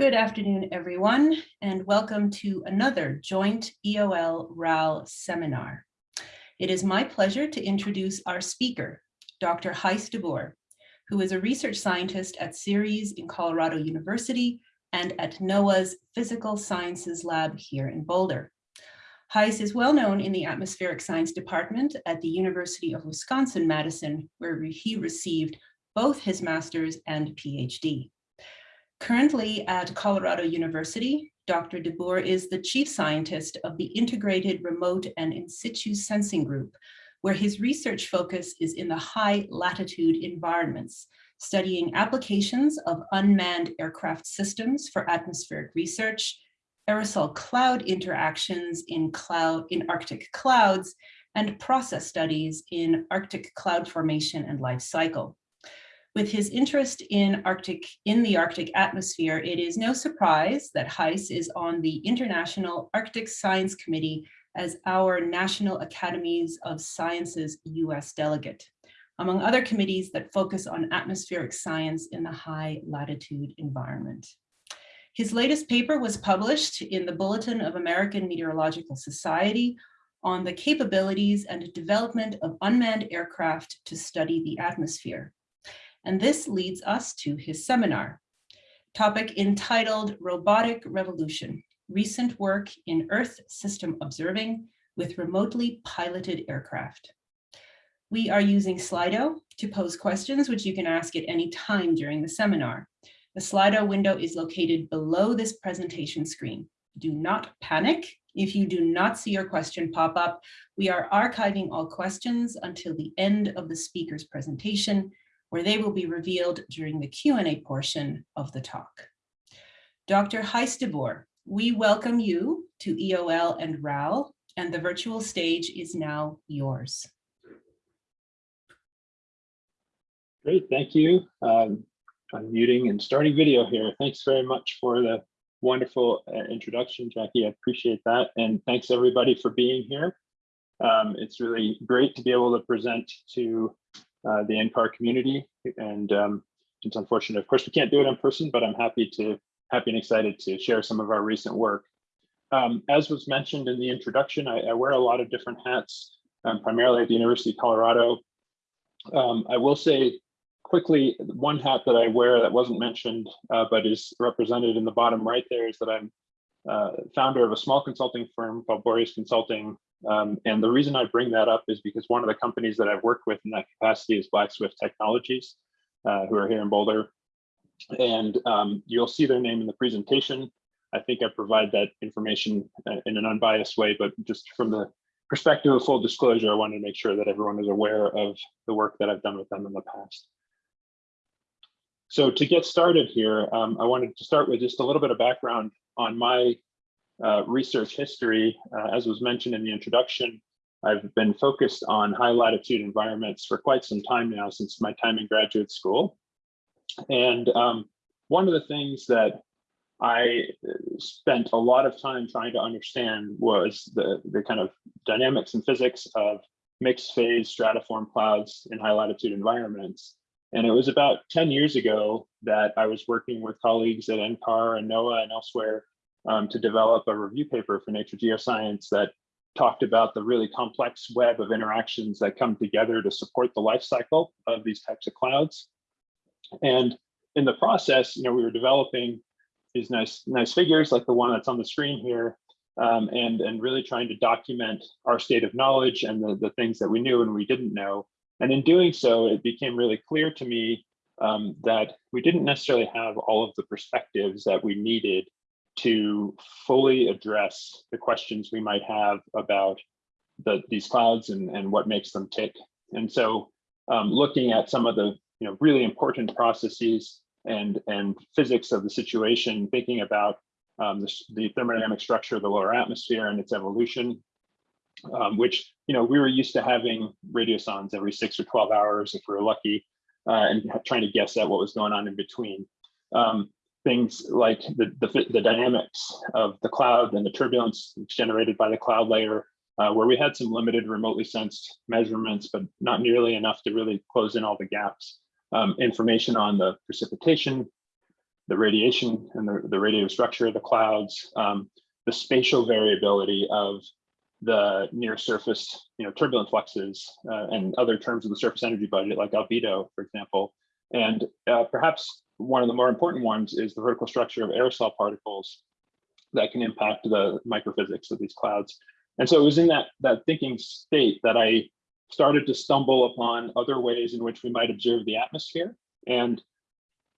Good afternoon, everyone, and welcome to another joint EOL-RAL seminar. It is my pleasure to introduce our speaker, Dr. Gijs de Boer, who is a research scientist at CIRES in Colorado University and at NOAA's Physical Sciences Lab here in Boulder. Gijs is well known in the atmospheric science department at the University of Wisconsin-Madison, where he received both his master's and PhD. Currently at Colorado University, Dr. de Boer is the chief scientist of the Integrated Remote and In Situ Sensing Group, where his research focus is in the high latitude environments, studying applications of unmanned aircraft systems for atmospheric research, aerosol cloud interactions in cloud in Arctic clouds, and process studies in Arctic cloud formation and life cycle. With his interest in Arctic in the Arctic atmosphere, it is no surprise that Gijs is on the International Arctic Science Committee as our National Academies of Sciences US delegate, among other committees that focus on atmospheric science in the high latitude environment. His latest paper was published in the Bulletin of American Meteorological Society on the capabilities and development of unmanned aircraft to study the atmosphere. And this leads us to his seminar, topic entitled Robotic Revolution, Recent Work in Earth System Observing with Remotely Piloted Aircraft. We are using Slido to pose questions, which you can ask at any time during the seminar. The Slido window is located below this presentation screen. Do not panic if you do not see your question pop up. We are archiving all questions until the end of the speaker's presentation, where they will be revealed during the Q&A portion of the talk. Dr. Boer, we welcome you to EOL and RAL, and the virtual stage is now yours. Great, thank you. Um, I'm muting and starting video here. Thanks very much for the wonderful uh, introduction, Jackie. I appreciate that. And thanks everybody for being here. Um, it's really great to be able to present to uh, the NCAR community. And um, it's unfortunate, of course, we can't do it in person, but I'm happy to happy and excited to share some of our recent work. Um, as was mentioned in the introduction, I, I wear a lot of different hats, um, primarily at the University of Colorado. Um, I will say quickly, one hat that I wear that wasn't mentioned, uh, but is represented in the bottom right there is that I'm uh, founder of a small consulting firm called Boreas Consulting, um, and the reason I bring that up is because one of the companies that I've worked with in that capacity is Black Swift Technologies, uh, who are here in Boulder. And um, you'll see their name in the presentation. I think I provide that information uh, in an unbiased way, but just from the perspective of full disclosure, I wanted to make sure that everyone is aware of the work that I've done with them in the past. So to get started here, um, I wanted to start with just a little bit of background on my uh, research history, uh, as was mentioned in the introduction, I've been focused on high latitude environments for quite some time now since my time in graduate school. And um, one of the things that I uh, spent a lot of time trying to understand was the, the kind of dynamics and physics of mixed phase stratiform clouds in high latitude environments. And it was about 10 years ago that I was working with colleagues at NCAR and NOAA and elsewhere um, to develop a review paper for Nature Geoscience that talked about the really complex web of interactions that come together to support the life cycle of these types of clouds. And in the process, you know, we were developing these nice, nice figures like the one that's on the screen here, um, and, and really trying to document our state of knowledge and the, the things that we knew and we didn't know. And in doing so, it became really clear to me um, that we didn't necessarily have all of the perspectives that we needed to fully address the questions we might have about the, these clouds and, and what makes them tick. And so um, looking at some of the you know, really important processes and, and physics of the situation, thinking about um, the, the, thermodynamic structure of the lower atmosphere and its evolution, um, which you know we were used to having radiosondes every six or 12 hours if we were lucky, uh, and trying to guess at what was going on in between. Um, things like the, the, the, dynamics of the cloud and the turbulence generated by the cloud layer, uh, where we had some limited remotely sensed measurements, but not nearly enough to really close in all the gaps. Um, information on the precipitation the radiation and the, the radiative structure of the clouds, um, the spatial variability of the near surface, you know, turbulent fluxes uh, and other terms of the surface energy budget, like albedo, for example. And uh, perhaps one of the more important ones is the vertical structure of aerosol particles that can impact the microphysics of these clouds. And so it was in that, that thinking state that I started to stumble upon other ways in which we might observe the atmosphere. And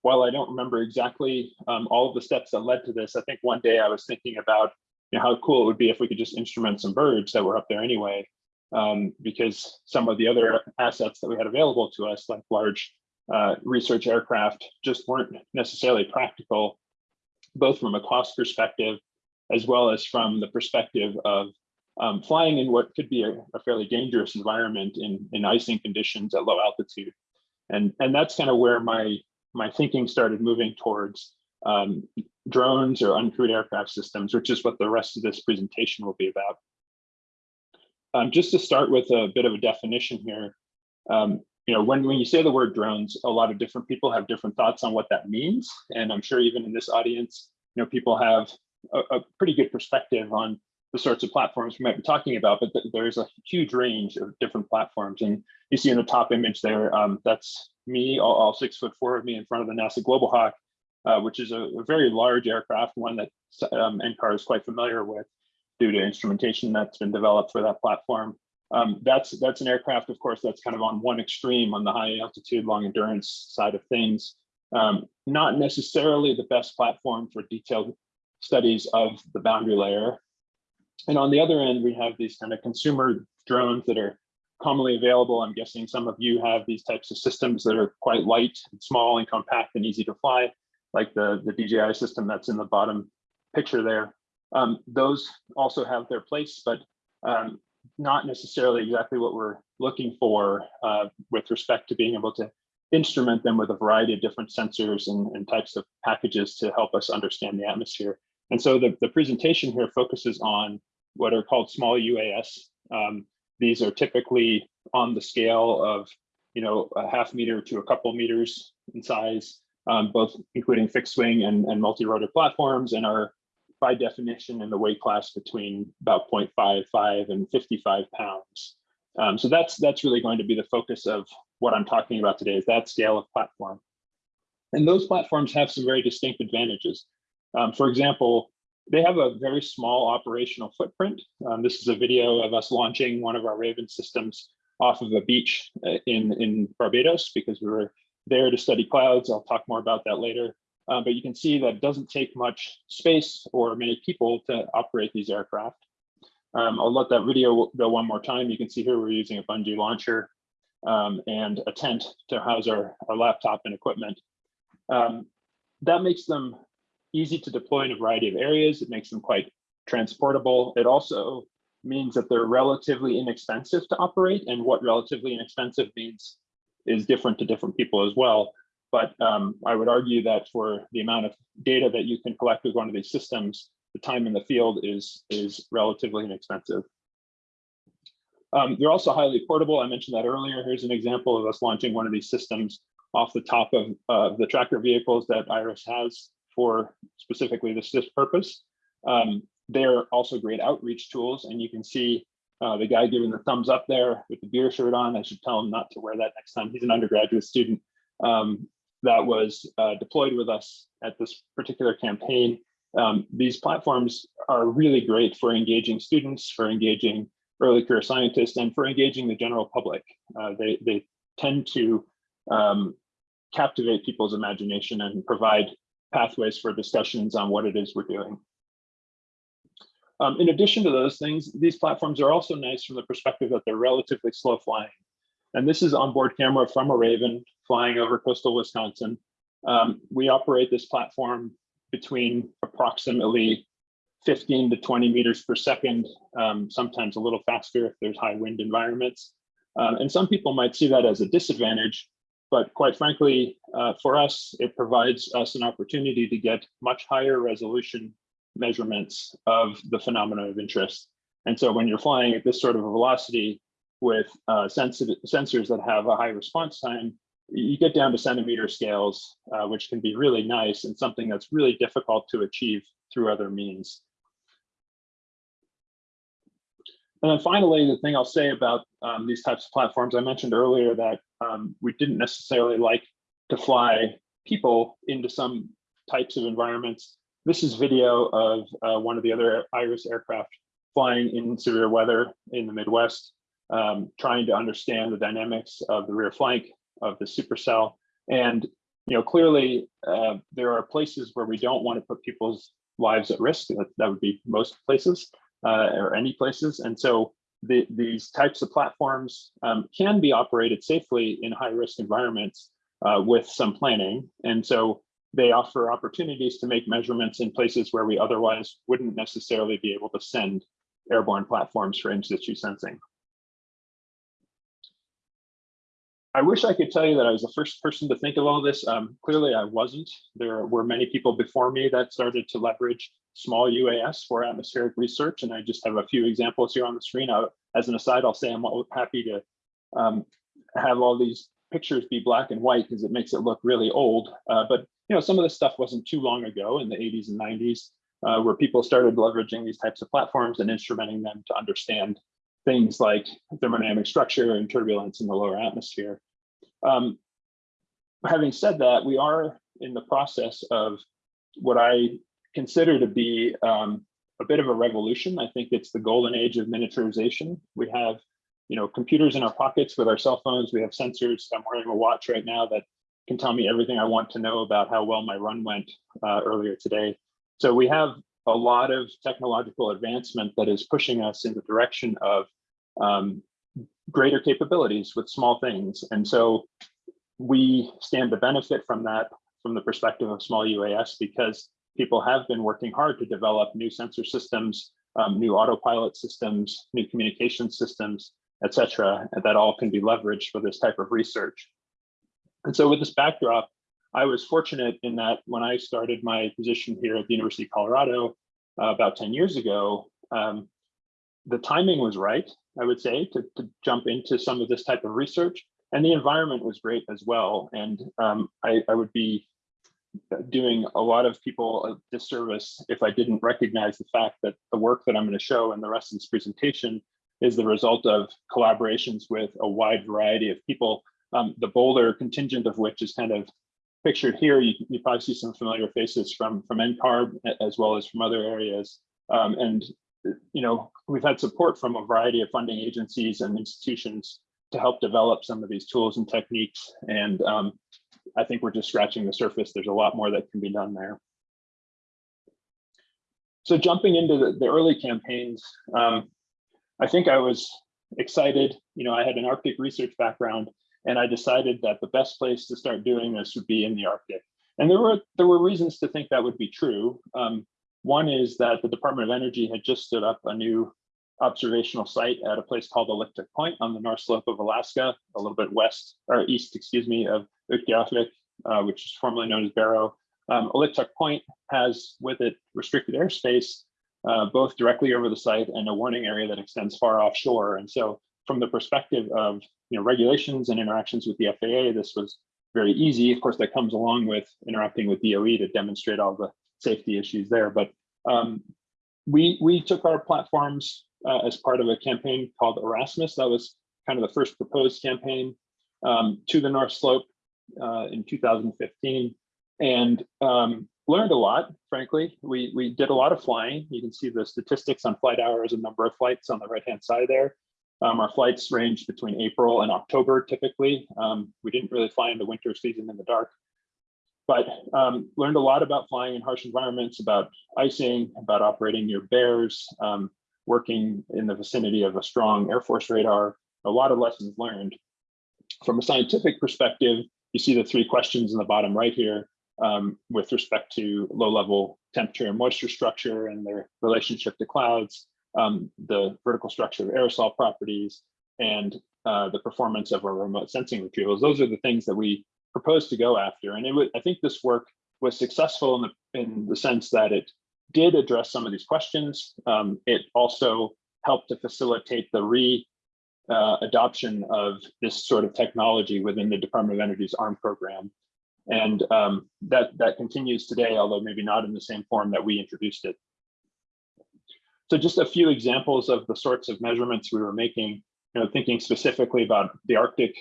while I don't remember exactly um, all of the steps that led to this, I think one day I was thinking about you know, how cool it would be if we could just instrument some birds that were up there anyway, um, because some of the other assets that we had available to us, like large uh, research aircraft, just weren't necessarily practical, both from a cost perspective, as well as from the perspective of um, flying in what could be a, a, fairly dangerous environment in, in icing conditions at low altitude. And, and that's kind of where my, my thinking started moving towards um, drones or uncrewed aircraft systems, which is what the rest of this presentation will be about. Um, just to start with a bit of a definition here, um, you know, when, when you say the word drones, a lot of different people have different thoughts on what that means. And I'm sure even in this audience, you know, people have a, a pretty good perspective on the sorts of platforms we might be talking about, but th there's a huge range of different platforms. And you see in the top image there, um, that's me, all, all, six foot four of me in front of the NASA Global Hawk, uh, which is a, a, very large aircraft, one that um, NCAR is quite familiar with due to instrumentation that's been developed for that platform. Um, that's that's an aircraft, of course, that's kind of on one extreme on the high altitude, long endurance side of things. Um, not necessarily the best platform for detailed studies of the boundary layer. And on the other end, we have these kind of consumer drones that are commonly available. I'm guessing some of you have these types of systems that are quite light and small and compact and easy to fly like the, the DJI system that's in the bottom picture there. Um, those also have their place, but um, not necessarily exactly what we're looking for uh, with respect to being able to instrument them with a variety of different sensors and, and, types of packages to help us understand the atmosphere. And so the, the presentation here focuses on what are called small UAS. Um, these are typically on the scale of, you know, a half meter to a couple meters in size um, both including fixed wing and, and multi-rotor platforms and are by definition in the weight class between about 0.55 and 55 pounds. Um, so that's that's really going to be the focus of what I'm talking about today is that scale of platform. And those platforms have some very distinct advantages. Um, for example, they have a very small operational footprint. Um, this is a video of us launching one of our Raven systems off of a beach uh, in, in Barbados because we were there to study clouds. I'll talk more about that later. Uh, but you can see that it doesn't take much space or many people to operate these aircraft. Um, I'll let that video go one more time. You can see here we're using a bungee launcher um, and a tent to house our, our laptop and equipment. Um, that makes them easy to deploy in a variety of areas. It makes them quite transportable. It also means that they're relatively inexpensive to operate. And what relatively inexpensive means is different to different people as well. But um, I would argue that for the amount of data that you can collect with one of these systems, the time in the field is, is relatively inexpensive. Um, they're also highly portable. I mentioned that earlier. Here's an example of us launching one of these systems off the top of uh, the tracker vehicles that IRISS has for specifically this, this purpose. Um, they're also great outreach tools, and you can see uh, the guy giving the thumbs up there with the beer shirt on, I should tell him not to wear that next time. He's an undergraduate student um, that was uh, deployed with us at this particular campaign. Um, these platforms are really great for engaging students, for engaging early career scientists, and for engaging the general public. Uh, they, they tend to um, captivate people's imagination and provide pathways for discussions on what it is we're doing. Um, in addition to those things, these platforms are also nice from the perspective that they're relatively slow flying. And this is onboard camera from a Raven flying over coastal Wisconsin. Um, we operate this platform between approximately 15 to 20 meters per second, um, sometimes a little faster if there's high wind environments. Um, and some people might see that as a disadvantage, but quite frankly, uh, for us, it provides us an opportunity to get much higher resolution measurements of the phenomena of interest. And so when you're flying at this sort of a velocity with uh, sensors that have a high response time, you get down to centimeter scales, uh, which can be really nice and something that's really difficult to achieve through other means. And then finally, the thing I'll say about um, these types of platforms, I mentioned earlier that um, we didn't necessarily like to fly people into some types of environments. This is video of uh, one of the other IRISS aircraft flying in severe weather in the Midwest, um, trying to understand the dynamics of the rear flank of the supercell. And you know, clearly uh, there are places where we don't want to put people's lives at risk. That, that would be most places uh, or any places. And so the, these types of platforms um, can be operated safely in high risk environments uh, with some planning. And so they offer opportunities to make measurements in places where we otherwise wouldn't necessarily be able to send airborne platforms for in situ sensing. I wish I could tell you that I was the first person to think of all this. Um, clearly, I wasn't. There were many people before me that started to leverage small UAS for atmospheric research, and I just have a few examples here on the screen. I, as an aside, I'll say I'm happy to um, have all these pictures be black and white because it makes it look really old. Uh, but you know, some of this stuff wasn't too long ago in the 80s and 90s, uh, where people started leveraging these types of platforms and instrumenting them to understand things like thermodynamic structure and turbulence in the lower atmosphere. Um, having said that, we are in the process of what I consider to be um, a bit of a revolution. I think it's the golden age of miniaturization. We have, you know, computers in our pockets with our cell phones. We have sensors. I'm wearing a watch right now that can tell me everything I want to know about how well my run went uh, earlier today. So we have a lot of technological advancement that is pushing us in the direction of um, greater capabilities with small things. And so we stand to benefit from that from the perspective of small UAS because people have been working hard to develop new sensor systems, um, new autopilot systems, new communication systems, et cetera, that all can be leveraged for this type of research. And so with this backdrop, I was fortunate in that when I started my position here at the University of Colorado uh, about 10 years ago, um, the timing was right, I would say, to, to jump into some of this type of research. And the environment was great as well. And um, I, I would be doing a lot of people a disservice if I didn't recognize the fact that the work that I'm going to show and the rest of this presentation is the result of collaborations with a wide variety of people, um, the Boulder contingent of which is kind of pictured here. You, you probably see some familiar faces from, from NCARB as well as from other areas. Um, and you know, we've had support from a variety of funding agencies and institutions to help develop some of these tools and techniques. And um, I think we're just scratching the surface. There's a lot more that can be done there. So jumping into the, the early campaigns, um, I think I was excited. You know, I had an Arctic research background, and I decided that the best place to start doing this would be in the Arctic. And there were there were reasons to think that would be true. Um, one is that the Department of Energy had just stood up a new observational site at a place called Oliktok Point on the north slope of Alaska, a little bit west or east, excuse me, of Utqiagvik, uh, which is formerly known as Barrow. Um, Oliktok Point has with it restricted airspace, uh, both directly over the site and a warning area that extends far offshore. And so from the perspective of you know, regulations and interactions with the FAA, this was very easy. Of course, that comes along with interacting with DOE to demonstrate all the safety issues there. But um, we we took our platforms uh, as part of a campaign called Erasmus. That was kind of the first proposed campaign um, to the North Slope uh, in 2015, and um, learned a lot. Frankly, we we did a lot of flying. You can see the statistics on flight hours and number of flights on the right hand side there. Um, our flights range between April and October typically. Um, we didn't really fly in the winter season in the dark but um, learned a lot about flying in harsh environments, about icing, about operating near bears, um, working in the vicinity of a strong Air Force radar, a lot of lessons learned. From a scientific perspective, you see the three questions in the bottom right here um, with respect to low level temperature and moisture structure and their relationship to clouds, um, the vertical structure of aerosol properties, and uh, the performance of our remote sensing retrievals. Those are the things that we proposed to go after. And it would, I think this work was successful in the, in the sense that it did address some of these questions. Um, it also helped to facilitate the re uh, adoption of this sort of technology within the Department of Energy's ARM program. And um, that, that continues today, although maybe not in the same form that we introduced it. So just a few examples of the sorts of measurements we were making, you know, thinking specifically about the Arctic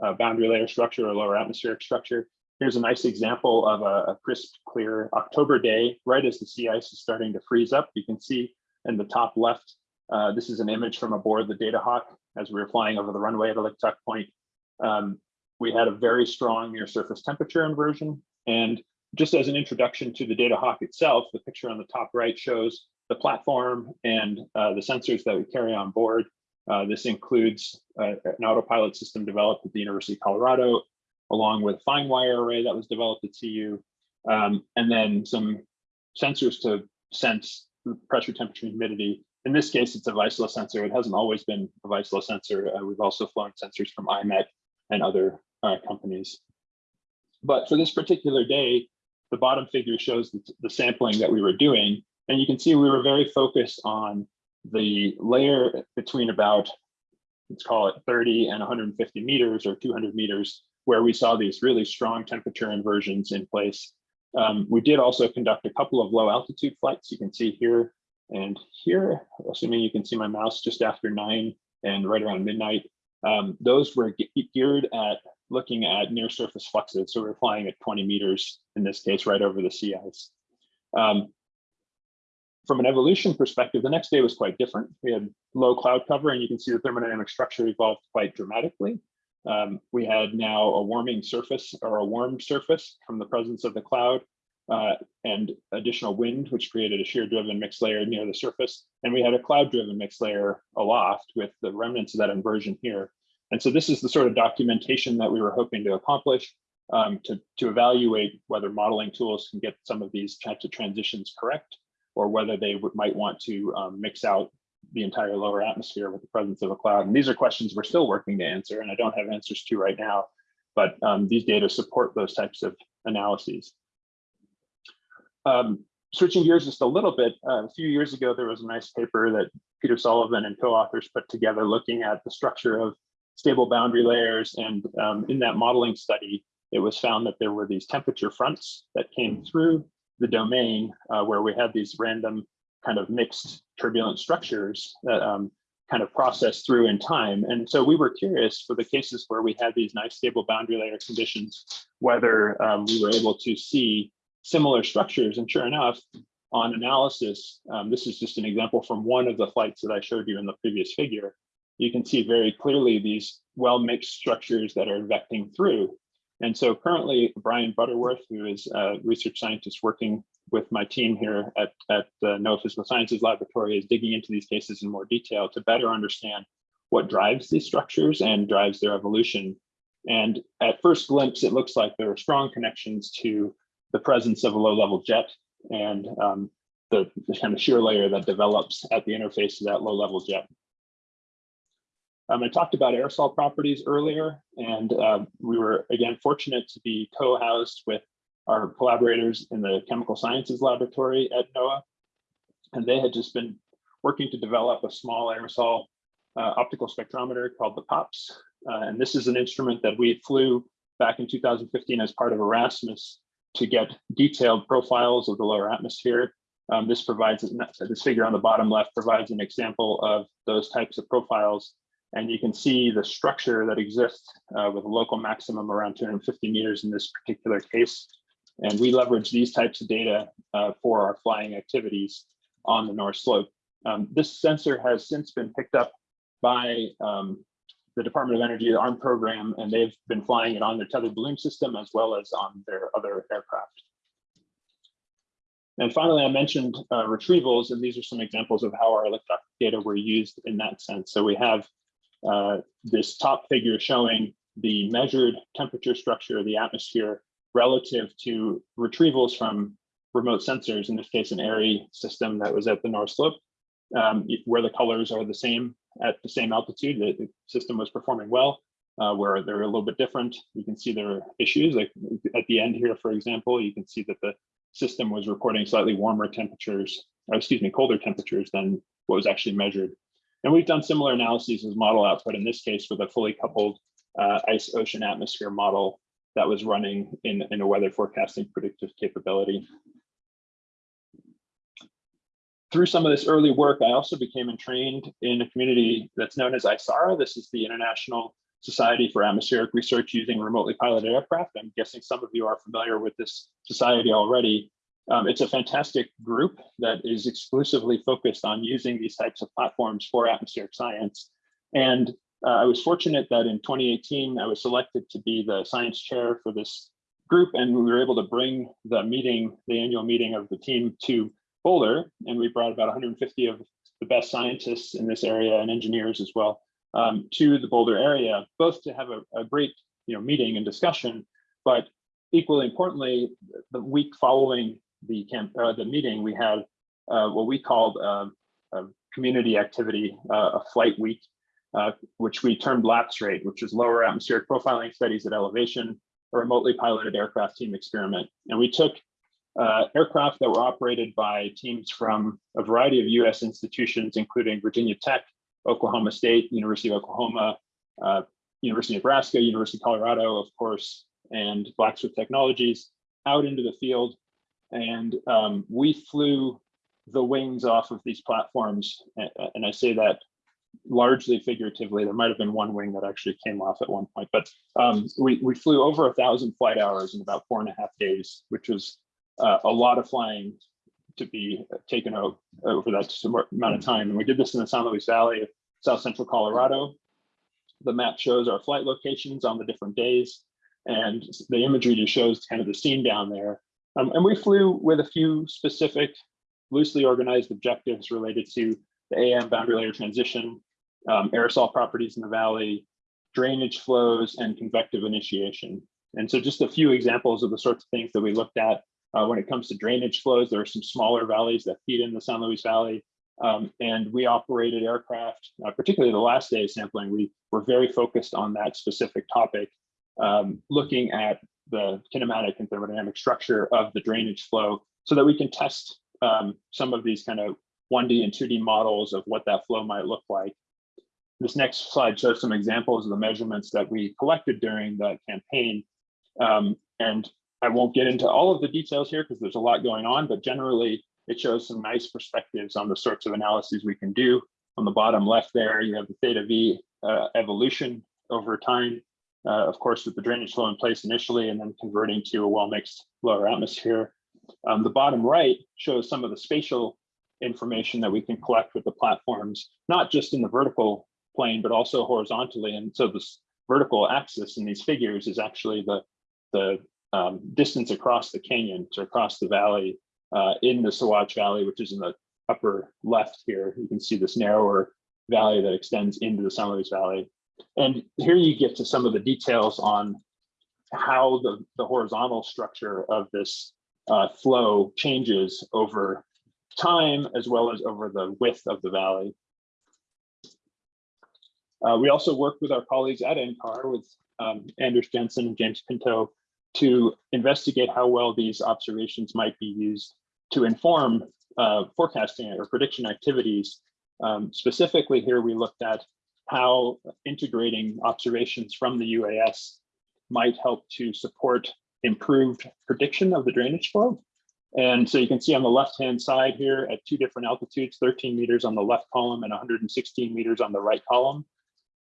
uh, boundary layer structure or lower atmospheric structure. Here's a nice example of a, a, crisp, clear October day, right as the sea ice is starting to freeze up. You can see in the top left, uh, this is an image from aboard the Data Hawk as we were flying over the runway at Oliktok Point. Um, we had a very strong near surface temperature inversion. And just as an introduction to the Data Hawk itself, the picture on the top right shows the platform and uh, the sensors that we carry on board. Uh, this includes uh, an autopilot system developed at the University of Colorado, along with fine wire array that was developed at CU, um, and then some sensors to sense pressure, temperature, humidity. In this case, it's a Vaisala sensor. It hasn't always been a Vaisala sensor. Uh, we've also flown sensors from IMET and other uh, companies. But for this particular day, the bottom figure shows the, the sampling that we were doing. And you can see we were very focused on the layer between about, let's call it 30 and 150 meters or 200 meters, where we saw these really strong temperature inversions in place. Um, we did also conduct a couple of low altitude flights. You can see here and here, assuming you can see my mouse just after nine and right around midnight. Um, those were geared at looking at near surface fluxes. So we are flying at 20 meters, in this case, right over the sea ice. Um, from an evolution perspective, the next day was quite different. We had low cloud cover and you can see the thermodynamic structure evolved quite dramatically. Um, we had now a warming surface or a warm surface from the presence of the cloud uh, and additional wind, which created a shear driven mixed layer near the surface. And we had a cloud driven mixed layer aloft with the remnants of that inversion here. And so this is the sort of documentation that we were hoping to accomplish um, to, to evaluate whether modeling tools can get some of these types of transitions correct or whether they might want to um, mix out the entire lower atmosphere with the presence of a cloud. And these are questions we're still working to answer, and I don't have answers to right now, but um, these data support those types of analyses. Um, switching gears just a little bit, uh, a few years ago, there was a nice paper that Peter Sullivan and co-authors put together looking at the structure of stable boundary layers. And um, in that modeling study, it was found that there were these temperature fronts that came through the domain uh, where we had these random kind of mixed turbulent structures that um, kind of process through in time. And so we were curious for the cases where we had these nice stable boundary layer conditions, whether um, we were able to see similar structures. And sure enough, on analysis, um, this is just an example from one of the flights that I showed you in the previous figure. You can see very clearly these well-mixed structures that are vecting through. And so currently, Brian Butterworth, who is a research scientist working with my team here at, at the NOAA Physical Sciences Laboratory, is digging into these cases in more detail to better understand what drives these structures and drives their evolution. And at first glimpse, it looks like there are strong connections to the presence of a low-level jet and um, the, the kind of shear layer that develops at the interface of that low-level jet. Um, I talked about aerosol properties earlier, and uh, we were, again, fortunate to be co-housed with our collaborators in the Chemical Sciences Laboratory at NOAA. And they had just been working to develop a small aerosol uh, optical spectrometer called the POPS. Uh, and this is an instrument that we flew back in 2015 as part of Erasmus to get detailed profiles of the lower atmosphere. Um, this provides, this figure on the bottom left provides an example of those types of profiles and you can see the structure that exists uh, with a local maximum around 250 meters in this particular case. And we leverage these types of data uh, for our flying activities on the North Slope. Um, this sensor has since been picked up by um, the Department of Energy, the ARM program, and they've been flying it on their tethered balloon system as well as on their other aircraft. And finally, I mentioned uh, retrievals, and these are some examples of how our electronic data were used in that sense. So we have uh, this top figure showing the measured temperature structure of the atmosphere relative to retrievals from remote sensors, in this case, an AERI system that was at the North Slope, um, where the colors are the same at the same altitude, the, the system was performing well. Uh, where they're a little bit different, you can see there are issues. Like at the end here, for example, you can see that the system was recording slightly warmer temperatures, or excuse me, colder temperatures than what was actually measured. And we've done similar analyses as model output, in this case with a fully coupled uh, ice ocean atmosphere model that was running in, in a weather forecasting predictive capability. Through some of this early work, I also became entrained in a community that's known as ISARRA. This is the International Society for Atmospheric Research using remotely piloted aircraft. I'm guessing some of you are familiar with this society already. Um, it's a fantastic group that is exclusively focused on using these types of platforms for atmospheric science. And uh, I was fortunate that in 2018, I was selected to be the science chair for this group, and we were able to bring the meeting, the annual meeting of the team to Boulder, and we brought about 150 of the best scientists in this area and engineers as well um, to the Boulder area, both to have a, a great you know, meeting and discussion, but equally importantly, the week following the camp, uh, the meeting, we had uh, what we called uh, a community activity, uh, a flight week, uh, which we termed lapse rate, which is lower atmospheric profiling studies at elevation, a remotely piloted aircraft team experiment. And we took uh, aircraft that were operated by teams from a variety of US institutions, including Virginia Tech, Oklahoma State, University of Oklahoma, University of Nebraska, University of Colorado, of course, and Black Swift Technologies out into the field. And um, we flew the wings off of these platforms. And I say that largely figuratively. There might have been one wing that actually came off at one point, but um, we, we flew over a thousand flight hours in about four and a half days, which was uh, a lot of flying to be taken out over that amount of time. And we did this in the San Luis Valley of South Central Colorado. The map shows our flight locations on the different days, and the imagery just shows kind of the scene down there. Um, and we flew with a few specific, loosely organized objectives related to the AM boundary layer transition, um, aerosol properties in the valley, drainage flows, and convective initiation. And so just a few examples of the sorts of things that we looked at uh, when it comes to drainage flows, there are some smaller valleys that feed in the San Luis Valley. Um, and we operated aircraft, uh, particularly the last day of sampling, we were very focused on that specific topic, um, looking at the kinematic and thermodynamic structure of the drainage flow so that we can test um, some of these kind of 1D and 2D models of what that flow might look like. This next slide shows some examples of the measurements that we collected during the campaign. Um, and I won't get into all of the details here because there's a lot going on, but generally it shows some nice perspectives on the sorts of analyses we can do. On the bottom left there, you have the theta V uh, evolution over time, uh, of course, with the drainage flow in place initially and then converting to a well-mixed lower atmosphere. Um, the bottom right shows some of the spatial information that we can collect with the platforms, not just in the vertical plane, but also horizontally. And so this vertical axis in these figures is actually the, the um, distance across the canyon to across the valley uh, in the Saguache Valley, which is in the upper left here. You can see this narrower valley that extends into the San Luis Valley. And here you get to some of the details on how the, the horizontal structure of this uh, flow changes over time, as well as over the width of the valley. Uh, we also worked with our colleagues at NCAR with um, Anders Jensen and James Pinto to investigate how well these observations might be used to inform uh, forecasting or prediction activities. Um, specifically here, we looked at how integrating observations from the UAS might help to support improved prediction of the drainage flow. And so you can see on the left-hand side here at two different altitudes, 13 meters on the left column and 116 meters on the right column,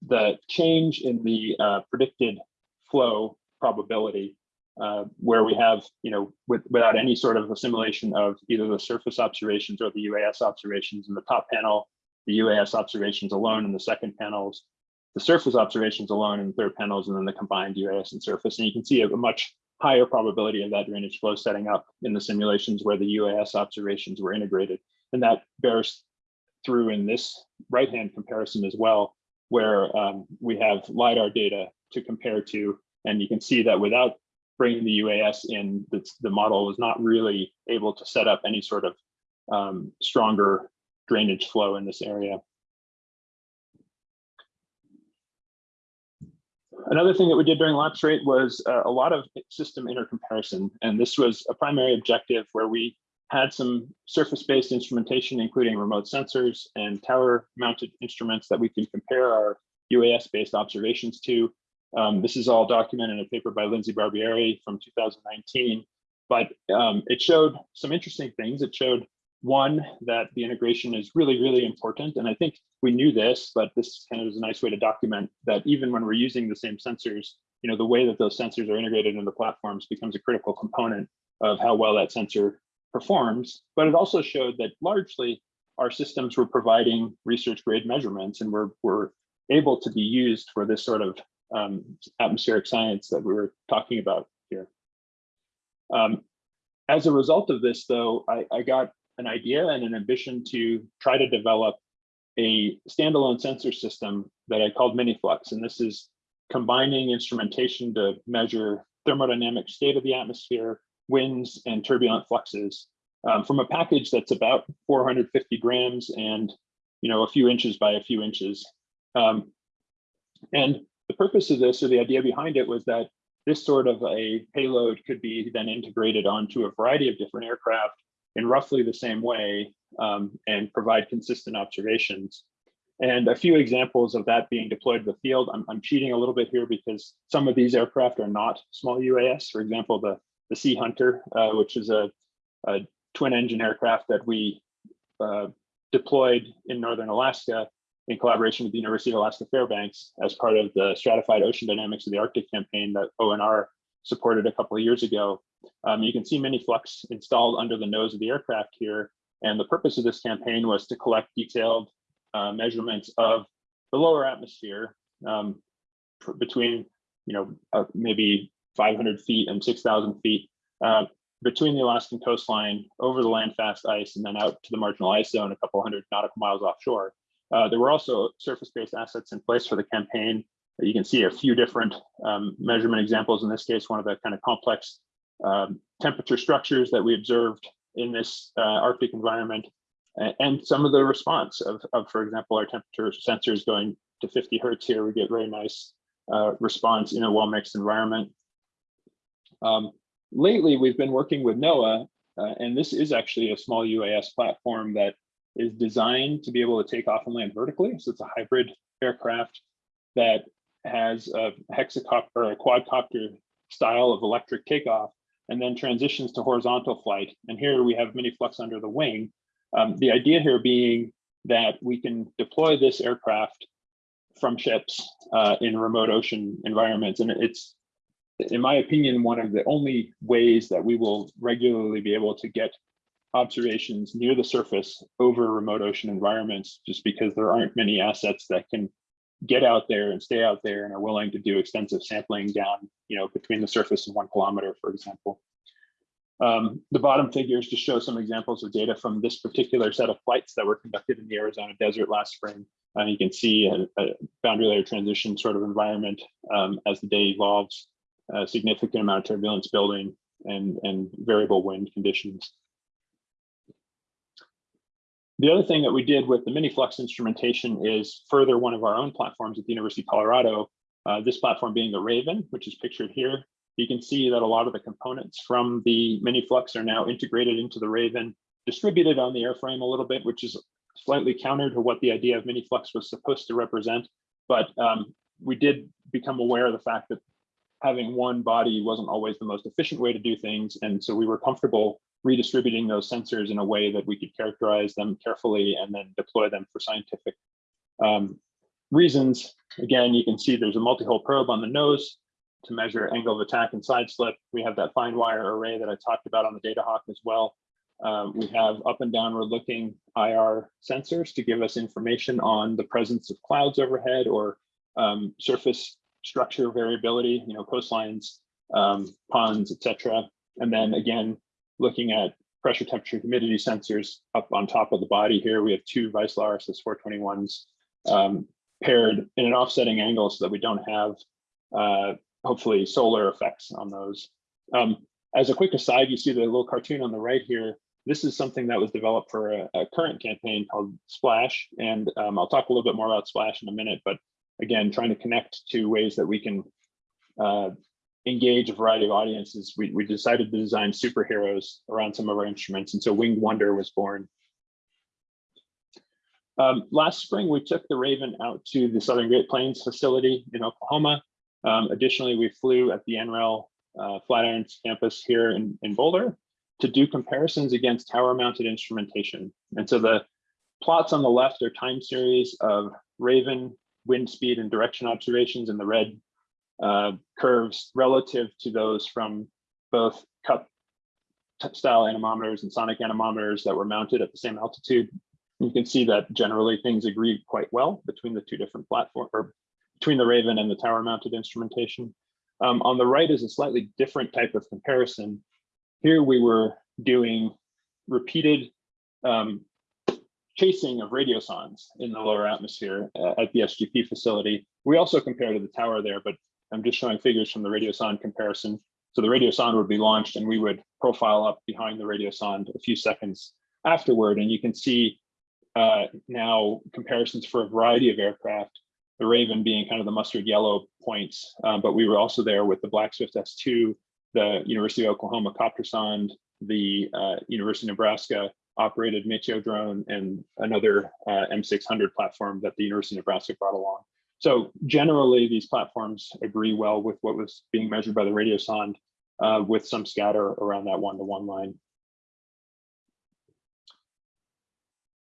the change in the uh, predicted flow probability uh, where we have, you know, with, without any sort of assimilation of either the surface observations or the UAS observations in the top panel, the UAS observations alone in the second panels, the surface observations alone in the third panels, and then the combined UAS and surface. And you can see a, much higher probability of that drainage flow setting up in the simulations where the UAS observations were integrated. And that bears through in this right-hand comparison as well, where um, we have LiDAR data to compare to, and you can see that without bringing the UAS in, the, the model was not really able to set up any sort of um, stronger drainage flow in this area. Another thing that we did during lapse rate was uh, a lot of system intercomparison, and this was a primary objective where we had some surface-based instrumentation, including remote sensors and tower-mounted instruments that we can compare our UAS-based observations to. Um, this is all documented in a paper by Lindsay Barbieri from 2019, but um, it showed some interesting things. It showed one, that the integration is really, really important. And I think we knew this, but this kind of is a nice way to document that even when we're using the same sensors, you know, the way that those sensors are integrated into platforms becomes a critical component of how well that sensor performs. But it also showed that largely our systems were providing research grade measurements and were, were able to be used for this sort of um, atmospheric science that we were talking about here. Um, as a result of this, though, I, I got an idea and an ambition to try to develop a standalone sensor system that I called MiniFlux. And this is combining instrumentation to measure thermodynamic state of the atmosphere, winds, and turbulent fluxes um, from a package that's about 450 grams and you know a few inches by a few inches. Um, and the purpose of this, or the idea behind it, was that this sort of a payload could be then integrated onto a variety of different aircraft in roughly the same way um, and provide consistent observations. And a few examples of that being deployed to the field, I'm, I'm cheating a little bit here because some of these aircraft are not small UAS. For example, the, the Sea Hunter, uh, which is a, a, twin engine aircraft that we uh, deployed in Northern Alaska in collaboration with the University of Alaska Fairbanks as part of the stratified ocean dynamics of the Arctic campaign that ONR supported a couple of years ago. Um, you can see MiniFlux installed under the nose of the aircraft here. And the purpose of this campaign was to collect detailed uh, measurements of the lower atmosphere um, between, you know, uh, maybe 500 feet and 6,000 feet uh, between the Alaskan coastline over the landfast ice and then out to the marginal ice zone a couple hundred nautical miles offshore. Uh, there were also surface-based assets in place for the campaign. You can see a few different um, measurement examples. In this case, one of the kind of complex um, temperature structures that we observed in this uh, Arctic environment, and some of the response of, of, for example, our temperature sensors going to 50 hertz here, we get very nice uh, response in a well-mixed environment. Um, lately, we've been working with NOAA, uh, and this is actually a small UAS platform that is designed to be able to take off and land vertically. So it's a hybrid aircraft that has a hexacopter or a quadcopter style of electric takeoff and then transitions to horizontal flight. And here we have MiniFlux under the wing. Um, the idea here being that we can deploy this aircraft from ships uh, in remote ocean environments. And it's, in my opinion, one of the only ways that we will regularly be able to get observations near the surface over remote ocean environments, just because there aren't many assets that can get out there and stay out there and are willing to do extensive sampling down, you know, between the surface and one kilometer, for example. Um, the bottom figures just show some examples of data from this particular set of flights that were conducted in the Arizona desert last spring. And you can see a, a boundary layer transition sort of environment um, as the day evolves, a significant amount of turbulence building and, and variable wind conditions. The other thing that we did with the MiniFlux instrumentation is further one of our own platforms at the University of Colorado, uh, this platform being the Raven, which is pictured here. You can see that a lot of the components from the MiniFlux are now integrated into the Raven, distributed on the airframe a little bit, which is slightly counter to what the idea of MiniFlux was supposed to represent. But um, we did become aware of the fact that having one body wasn't always the most efficient way to do things. And so we were comfortable redistributing those sensors in a way that we could characterize them carefully and then deploy them for scientific um, reasons. Again, you can see there's a multi-hole probe on the nose to measure angle of attack and side slip. We have that fine wire array that I talked about on the Datahawk as well. Um, we have up and downward looking IR sensors to give us information on the presence of clouds overhead or um, surface structure variability, you know, coastlines, um, ponds, etc. And then again, looking at pressure, temperature, humidity sensors up on top of the body here. We have two Vaisala RSS 421s um, paired in an offsetting angle so that we don't have uh, hopefully solar effects on those. Um, as a quick aside, you see the little cartoon on the right here. This is something that was developed for a, a current campaign called Splash. And um, I'll talk a little bit more about Splash in a minute, but again, trying to connect to ways that we can uh, engage a variety of audiences, we, we decided to design superheroes around some of our instruments. And so Winged Wonder was born. Um, last spring, we took the Raven out to the Southern Great Plains facility in Oklahoma. Um, additionally, we flew at the NREL uh, Flatirons campus here in, in Boulder to do comparisons against tower mounted instrumentation. And so the plots on the left are time series of Raven wind speed and direction observations in the red uh, curves relative to those from both cup style anemometers and sonic anemometers that were mounted at the same altitude. You can see that generally things agree quite well between the two different platforms or between the Raven and the tower mounted instrumentation. Um, on the right is a slightly different type of comparison. Here we were doing repeated um, chasing of radiosondes in the lower atmosphere uh, at the SGP facility. We also compare to the tower there, but I'm just showing figures from the radiosonde comparison. So the radiosonde would be launched and we would profile up behind the radiosonde a few seconds afterward. And you can see uh, now comparisons for a variety of aircraft, the Raven being kind of the mustard yellow points, um, but we were also there with the Black Swift S2, the University of Oklahoma CopterSonde, the uh, University of Nebraska operated Meteo drone, and another uh, M600 platform that the University of Nebraska brought along. So generally, these platforms agree well with what was being measured by the radiosonde uh, with some scatter around that one-to-one -one line.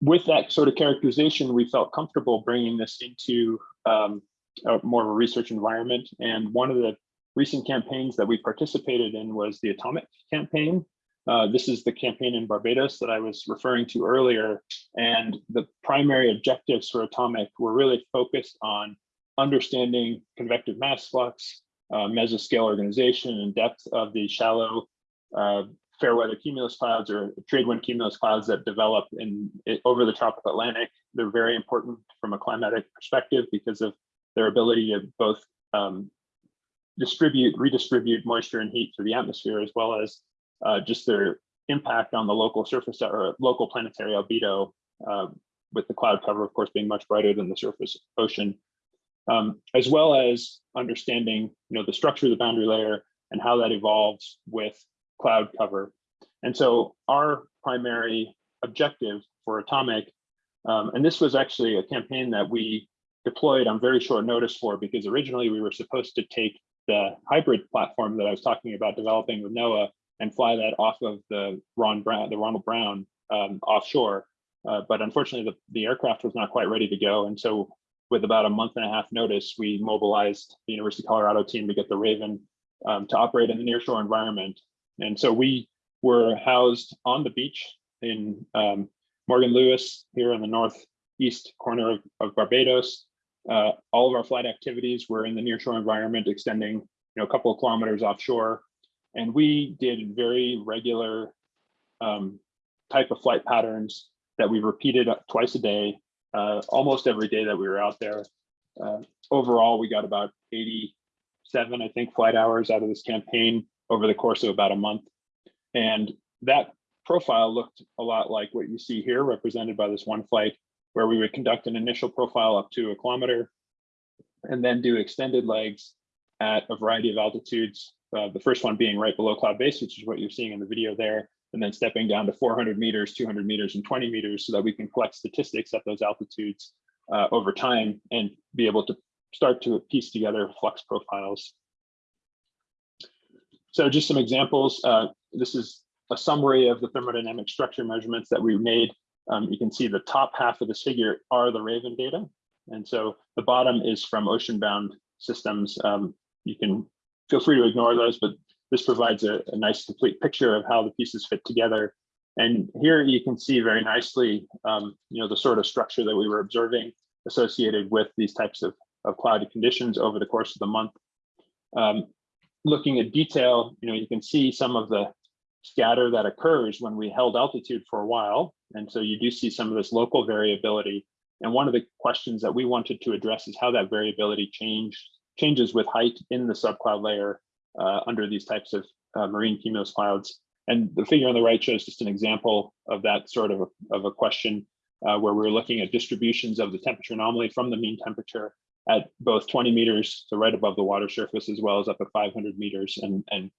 With that sort of characterization, we felt comfortable bringing this into um, a, more of a research environment. And one of the recent campaigns that we participated in was the Atomic campaign. Uh, this is the campaign in Barbados that I was referring to earlier. And the primary objectives for Atomic were really focused on understanding convective mass flux, uh, mesoscale organization and depth of the shallow uh, fair weather cumulus clouds or trade wind cumulus clouds that develop in over the tropical Atlantic. They're very important from a climatic perspective because of their ability to both um, distribute, redistribute moisture and heat through the atmosphere, as well as uh, just their impact on the local surface or local planetary albedo, uh, with the cloud cover, of course, being much brighter than the surface ocean um, as well as understanding you know, the structure of the boundary layer and how that evolves with cloud cover. And so our primary objective for Atomic, um, and this was actually a campaign that we deployed on very short notice for because originally we were supposed to take the hybrid platform that I was talking about developing with NOAA and fly that off of the Ron Brown, the Ronald Brown um, offshore. Uh, but unfortunately, the, the aircraft was not quite ready to go. And so with about a month and a half notice, we mobilized the University of Colorado team to get the Raven um, to operate in the nearshore environment. And so we were housed on the beach in um, Morgan Lewis here in the northeast corner of, of Barbados. Uh, all of our flight activities were in the nearshore environment, extending you know, a couple of kilometers offshore. And we did very regular um, type of flight patterns that we repeated twice a day uh, almost every day that we were out there. Uh, overall, we got about 87, I think, flight hours out of this campaign over the course of about a month. And that profile looked a lot like what you see here, represented by this one flight, where we would conduct an initial profile up to a kilometer and then do extended legs at a variety of altitudes. Uh, the first one being right below cloud base, which is what you're seeing in the video there, and then stepping down to 400 meters, 200 meters, and 20 meters so that we can collect statistics at those altitudes uh, over time and be able to start to piece together flux profiles. So just some examples. Uh, this is a summary of the thermodynamic structure measurements that we made. Um, you can see the top half of this figure are the Raven data. And so the bottom is from ocean-bound systems. Um, you can feel free to ignore those, but this provides a, a, nice complete picture of how the pieces fit together. And here you can see very nicely, um, you know, the sort of structure that we were observing associated with these types of, of cloudy conditions over the course of the month. Um, looking at detail, you know, you can see some of the scatter that occurs when we held altitude for a while. And so you do see some of this local variability. And one of the questions that we wanted to address is how that variability change, changes with height in the subcloud layer uh, under these types of uh, marine cumulus clouds. And the figure on the right shows just an example of that sort of a, of a question uh, where we're looking at distributions of the temperature anomaly from the mean temperature at both 20 meters, so right above the water surface, as well as up at 500 meters. And, and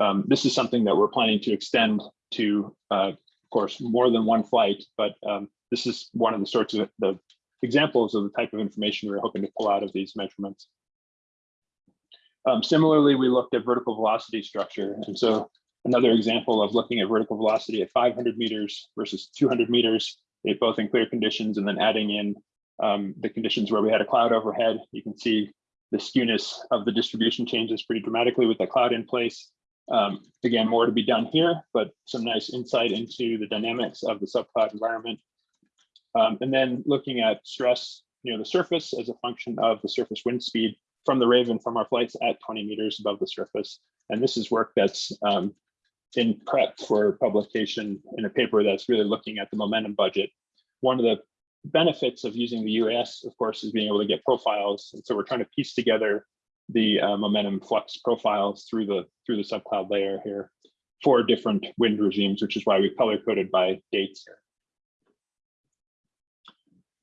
um, this is something that we're planning to extend to, uh, of course, more than one flight, but um, this is one of the sorts of the examples of the type of information we're hoping to pull out of these measurements. Um, similarly, we looked at vertical velocity structure. And so another example of looking at vertical velocity at 500 meters versus 200 meters, both in clear conditions and then adding in um, the conditions where we had a cloud overhead. You can see the skewness of the distribution changes pretty dramatically with the cloud in place. Um, again, more to be done here, but some nice insight into the dynamics of the subcloud environment. Um, and then looking at stress near the surface as a function of the surface wind speed from the Raven from our flights at 20 meters above the surface. And this is work that's um, in prep for publication in a paper that's really looking at the momentum budget. One of the benefits of using the UAS, of course, is being able to get profiles. And so we're trying to piece together the uh, momentum flux profiles through the through the subcloud layer here for different wind regimes, which is why we color coded by dates here.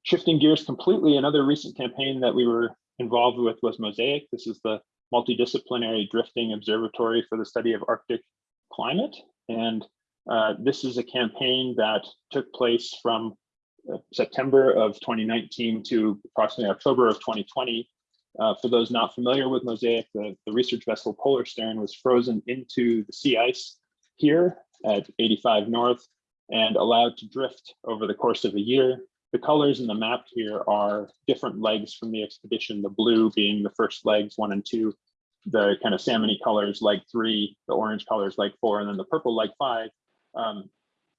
Shifting gears completely, another recent campaign that we were involved with was Mosaic. This is the multidisciplinary drifting observatory for the study of Arctic climate. And uh, this is a campaign that took place from uh, September of 2019 to approximately October of 2020. Uh, for those not familiar with Mosaic, the, the research vessel Polarstern was frozen into the sea ice here at 85 North and allowed to drift over the course of a year. The colors in the map here are different legs from the expedition, the blue being the first legs, one and two, the kind of salmony colors, leg three, the orange colors, leg four, and then the purple, leg five. Um,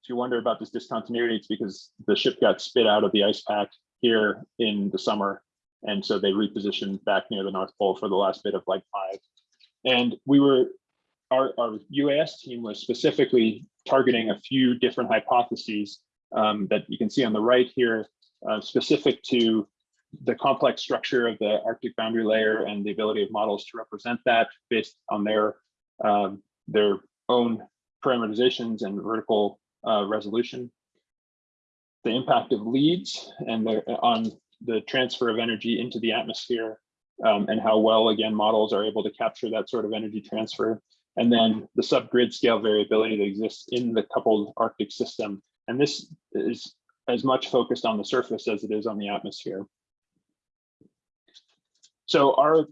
if you wonder about this discontinuity, it's because the ship got spit out of the ice pack here in the summer. And so they repositioned back near the North Pole for the last bit of leg five. And we were, our, our UAS team was specifically targeting a few different hypotheses um, that you can see on the right here, uh, specific to the complex structure of the Arctic boundary layer and the ability of models to represent that based on their um, their own parameterizations and vertical uh, resolution. The impact of leads and the, on the transfer of energy into the atmosphere um, and how well, again, models are able to capture that sort of energy transfer. And then the subgrid scale variability that exists in the coupled Arctic system. And this is as much focused on the surface as it is on the atmosphere. So our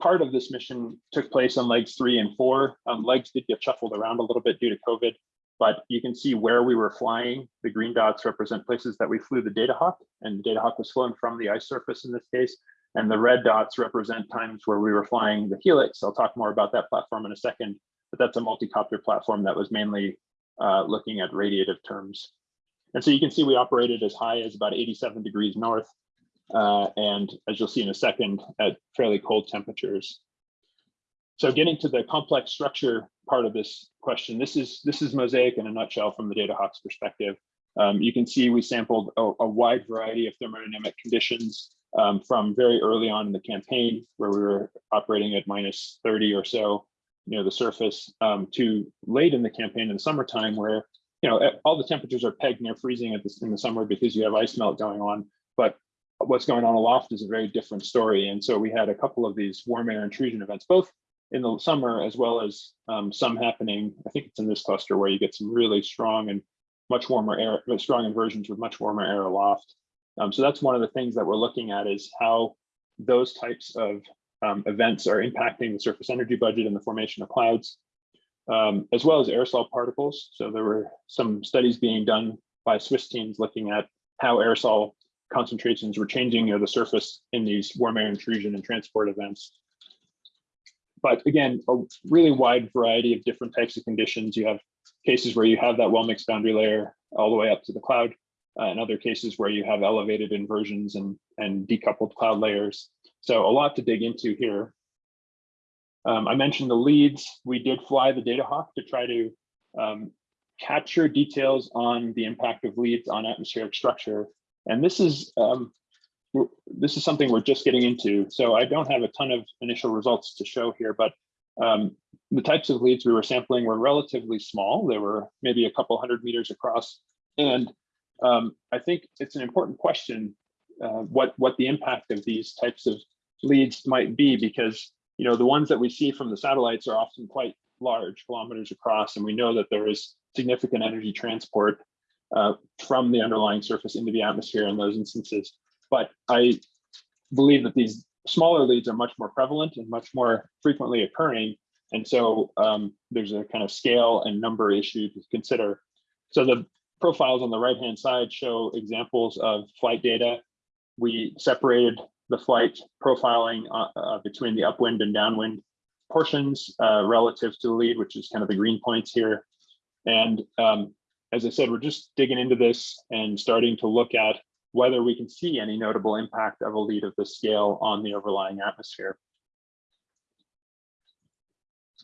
part of this mission took place on legs three and four. Um, legs did get shuffled around a little bit due to COVID, but you can see where we were flying. The green dots represent places that we flew the Data Hawk, and the Data Hawk was flown from the ice surface in this case. And the red dots represent times where we were flying the Helix. I'll talk more about that platform in a second, but that's a multi-copter platform that was mainly uh, looking at radiative terms. And so you can see we operated as high as about 87 degrees north, uh, and as you'll see in a second, at fairly cold temperatures. So getting to the complex structure part of this question, this is this is Mosaic in a nutshell from the Datahawk's perspective. Um, you can see we sampled a, a, wide variety of thermodynamic conditions um, from very early on in the campaign, where we were operating at minus 30 or so near the surface, um, to late in the campaign in the summertime, where you know all the temperatures are pegged near freezing at this in the summer because you have ice melt going on. But what's going on aloft is a very different story. And so we had a couple of these warm air intrusion events, both in the summer as well as um, some happening. I think it's in this cluster where you get some really strong and much warmer air, strong inversions with much warmer air aloft. Um, so that's one of the things that we're looking at is how those types of um, events are impacting the surface energy budget and the formation of clouds, um, as well as aerosol particles. So there were some studies being done by Swiss teams looking at how aerosol concentrations were changing near the surface in these warm air intrusion and transport events. But again, a really wide variety of different types of conditions. You have cases where you have that well-mixed boundary layer all the way up to the cloud, uh, and other cases where you have elevated inversions and, and decoupled cloud layers. So a lot to dig into here. Um, I mentioned the leads. We did fly the Data Hawk to try to um, capture details on the impact of leads on atmospheric structure and this is um, this is something we're just getting into. So I don't have a ton of initial results to show here, but um, the types of leads we were sampling were relatively small. They were maybe a couple hundred meters across. And um, I think it's an important question uh, what what the impact of these types of leads might be because you know the ones that we see from the satellites are often quite large kilometers across and we know that there is significant energy transport uh, from the underlying surface into the atmosphere in those instances. But i believe that these smaller leads are much more prevalent and much more frequently occurring. And so um, there's a kind of scale and number issue to consider. So the profiles on the right hand side show examples of flight data. We separated the flight profiling uh, uh, between the upwind and downwind portions uh, relative to the lead, which is kind of the green points here. And um, as I said, we're just digging into this and starting to look at whether we can see any notable impact of a lead of this scale on the overlying atmosphere.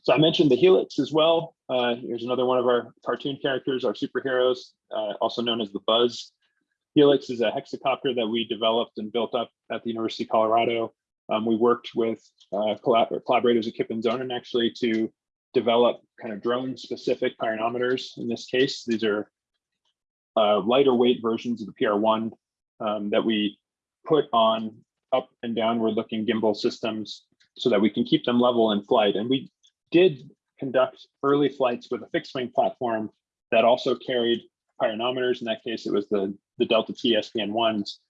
So I mentioned the helix as well. Uh, here's another one of our cartoon characters, our superheroes, uh, also known as the Buzz. Helix is a hexacopter that we developed and built up at the University of Colorado. Um, we worked with uh, collab collaborators at Kipp and Zonen actually to develop kind of drone specific pyranometers. In this case, these are uh, lighter weight versions of the PR1 um, that we put on up and downward looking gimbal systems so that we can keep them level in flight. And we did conduct early flights with a fixed wing platform that also carried pyranometers. In that case, it was the, the Delta T SPN ones.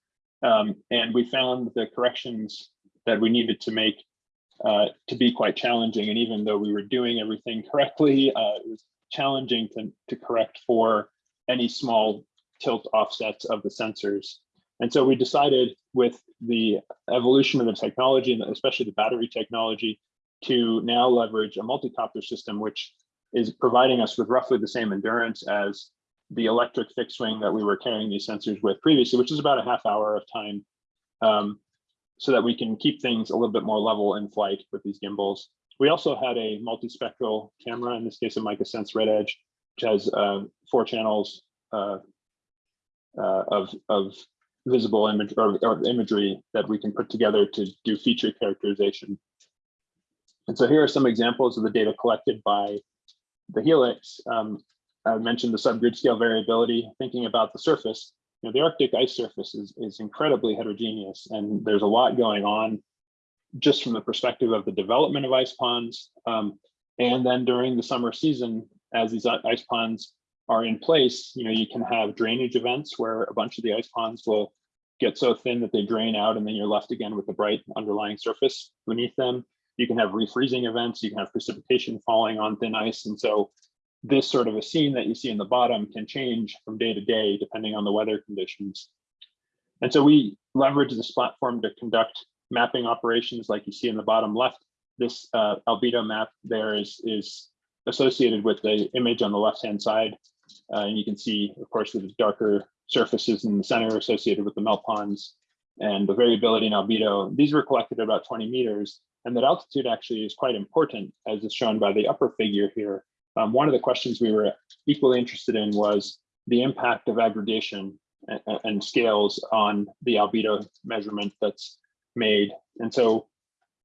Um, and we found the corrections that we needed to make uh, to be quite challenging. And even though we were doing everything correctly, uh, it was challenging to, to correct for any small tilt offsets of the sensors. And so we decided with the evolution of the technology, and especially the battery technology, to now leverage a multi-copter system, which is providing us with roughly the same endurance as the electric fixed wing that we were carrying these sensors with previously, which is about a half hour of time, um, so that we can keep things a little bit more level in flight with these gimbals. We also had a multispectral camera, in this case a MicaSense RedEdge, which has uh, four channels uh, uh, of, of visible image or, or imagery that we can put together to do feature characterization. And so here are some examples of the data collected by the Helix. Um, I mentioned the subgrid scale variability, thinking about the surface. You know, the Arctic ice surface is, is incredibly heterogeneous and there's a lot going on just from the perspective of the development of ice ponds. Um, and then during the summer season, as these ice ponds are in place, you know, you can have drainage events where a bunch of the ice ponds will get so thin that they drain out and then you're left again with the bright underlying surface beneath them. You can have refreezing events, you can have precipitation falling on thin ice. And so this sort of a scene that you see in the bottom can change from day to day depending on the weather conditions. And so we leverage this platform to conduct mapping operations like you see in the bottom left. This uh, albedo map there is, is associated with the image on the left-hand side. Uh, and you can see, of course, the darker surfaces in the center associated with the melt ponds and the variability in albedo. These were collected at about 20 meters. And that altitude actually is quite important, as is shown by the upper figure here, um, one of the questions we were equally interested in was the impact of aggregation and, and scales on the albedo measurement that's made. And so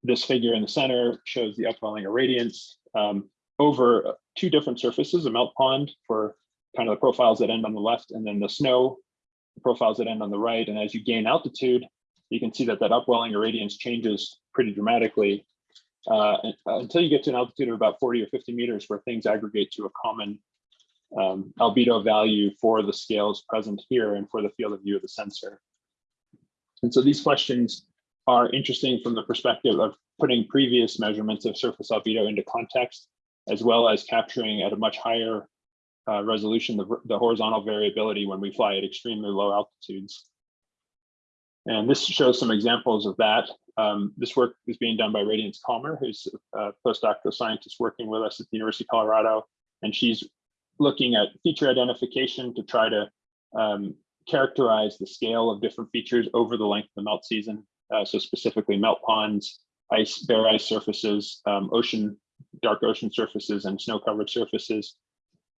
this figure in the center shows the upwelling irradiance um, over two different surfaces, a melt pond for kind of the profiles that end on the left, and then the snow profiles that end on the right. And as you gain altitude, you can see that that upwelling irradiance changes pretty dramatically uh, until you get to an altitude of about 40 or 50 meters where things aggregate to a common um, albedo value for the scales present here and for the field of view of the sensor. And so these questions are interesting from the perspective of putting previous measurements of surface albedo into context, as well as capturing at a much higher uh, resolution the, the horizontal variability when we fly at extremely low altitudes. And this shows some examples of that. Um, this work is being done by Radiance Calmer, who's a postdoctoral scientist working with us at the University of Colorado. And she's looking at feature identification to try to um, characterize the scale of different features over the length of the melt season. Uh, so specifically melt ponds, ice, bare ice surfaces, um, ocean, dark ocean surfaces and snow covered surfaces.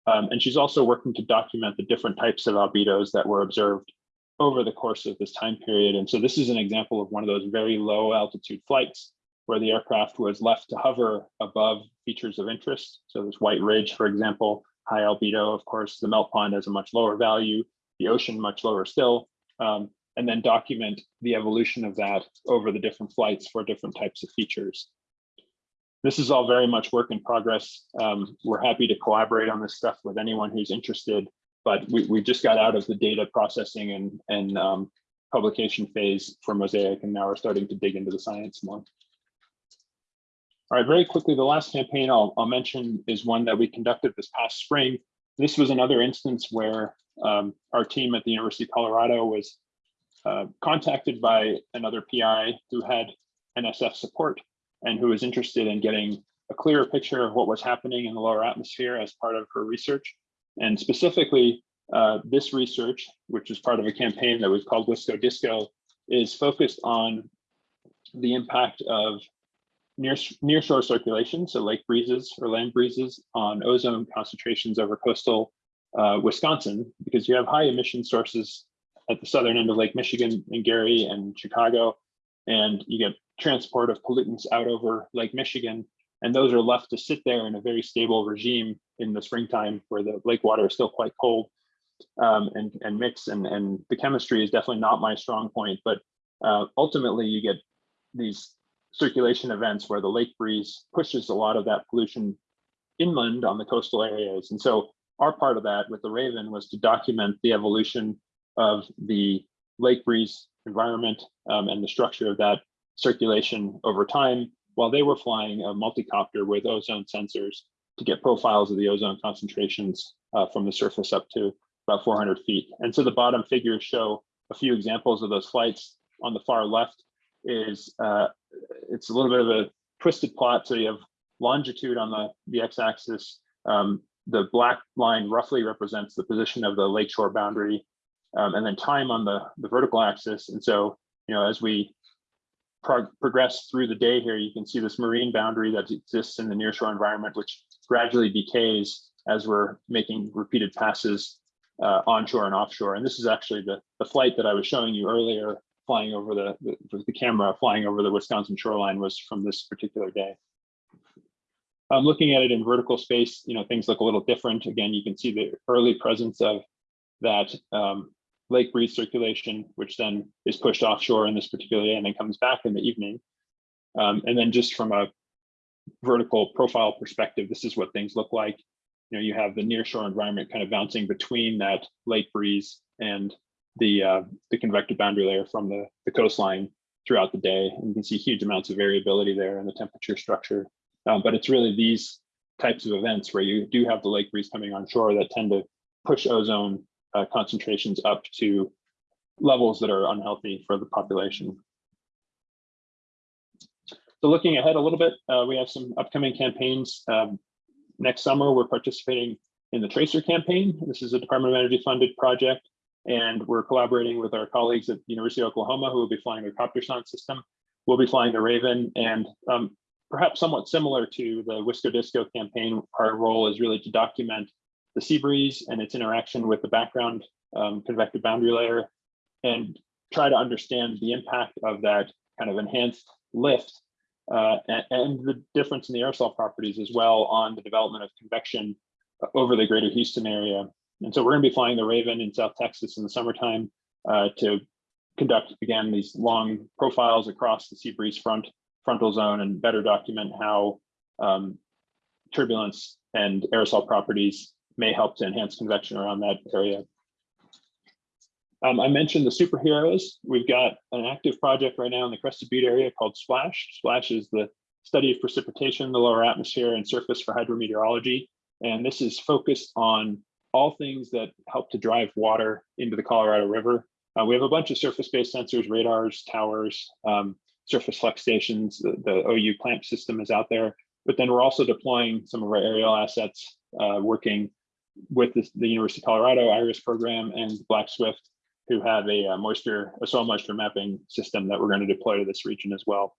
Um, and she's also working to document the different types of albedos that were observed over the course of this time period. And so this is an example of one of those very low altitude flights where the aircraft was left to hover above features of interest. So this White Ridge, for example, high albedo, of course, the melt pond has a much lower value, the ocean much lower still. Um, and then document the evolution of that over the different flights for different types of features. This is all very much work in progress. Um, we're happy to collaborate on this stuff with anyone who's interested, but we, we just got out of the data processing and, and um, publication phase for Mosaic, and now we're starting to dig into the science more. All right, very quickly, the last campaign I'll, I'll mention is one that we conducted this past spring. This was another instance where um, our team at the University of Colorado was uh, contacted by another PI who had NSF support and who was interested in getting a clearer picture of what was happening in the lower atmosphere as part of her research. And specifically, uh, this research, which is part of a campaign that was called Wisco Disco, is focused on the impact of near nearshore circulation, so lake breezes or land breezes on ozone concentrations over coastal uh, Wisconsin, because you have high emission sources at the southern end of Lake Michigan in Gary and Chicago, and you get transport of pollutants out over Lake Michigan, and those are left to sit there in a very stable regime in the springtime where the lake water is still quite cold um, and, and mix, and, and the chemistry is definitely not my strong point, but uh, ultimately you get these circulation events where the lake breeze pushes a lot of that pollution inland on the coastal areas. And so our part of that with the Raven was to document the evolution of the lake breeze environment um, and the structure of that circulation over time while they were flying a multi-copter with ozone sensors to get profiles of the ozone concentrations uh, from the surface up to about 400 feet. And so the bottom figures show a few examples of those flights. On the far left is uh, it's a little bit of a twisted plot. So you have longitude on the, the x-axis. Um, the black line roughly represents the position of the lakeshore boundary um, and then time on the, the vertical axis. And so, you know, as we prog progress through the day here, you can see this marine boundary that exists in the nearshore environment, which gradually decays as we're making repeated passes uh, onshore and offshore. And this is actually the, the flight that I was showing you earlier, flying over the, the, the camera, flying over the Wisconsin shoreline was from this particular day. Um, looking at it in vertical space, you know, things look a little different. Again, you can see the early presence of that um, lake breeze circulation, which then is pushed offshore in this particular day and then comes back in the evening. Um, and then just from a vertical profile perspective, this is what things look like. You know, you have the nearshore environment kind of bouncing between that lake breeze and the uh, the convective boundary layer from the, the coastline throughout the day. And you can see huge amounts of variability there in the temperature structure. Um, but it's really these types of events where you do have the lake breeze coming on shore that tend to push ozone uh, concentrations up to levels that are unhealthy for the population. So looking ahead a little bit, uh, we have some upcoming campaigns. Um, next summer, we're participating in the Tracer campaign. This is a Department of Energy funded project, and we're collaborating with our colleagues at the University of Oklahoma who will be flying the CopterSonde system. We'll be flying the Raven, and um, perhaps somewhat similar to the Wisco Disco campaign, our role is really to document the sea breeze and its interaction with the background um, convective boundary layer and try to understand the impact of that kind of enhanced lift uh, and, and, the difference in the aerosol properties as well on the development of convection over the greater Houston area. And so we're going to be flying the Raven in South Texas in the summertime uh, to conduct, again, these long profiles across the sea breeze front frontal zone and better document how um, turbulence and aerosol properties may help to enhance convection around that area. Um, I mentioned the superheroes. We've got an active project right now in the Crested Butte area called SPLASH. SPLASH is the study of precipitation, in the lower atmosphere and surface for hydrometeorology. And this is focused on all things that help to drive water into the Colorado River. Uh, we have a bunch of surface-based sensors, radars, towers, um, surface flux stations. The, the, OU clamp system is out there. But then we're also deploying some of our aerial assets, uh, working with the, the, University of Colorado IRISS program and Black Swift, who have a, a, uh, moisture, a soil moisture mapping system that we're going to deploy to this region as well.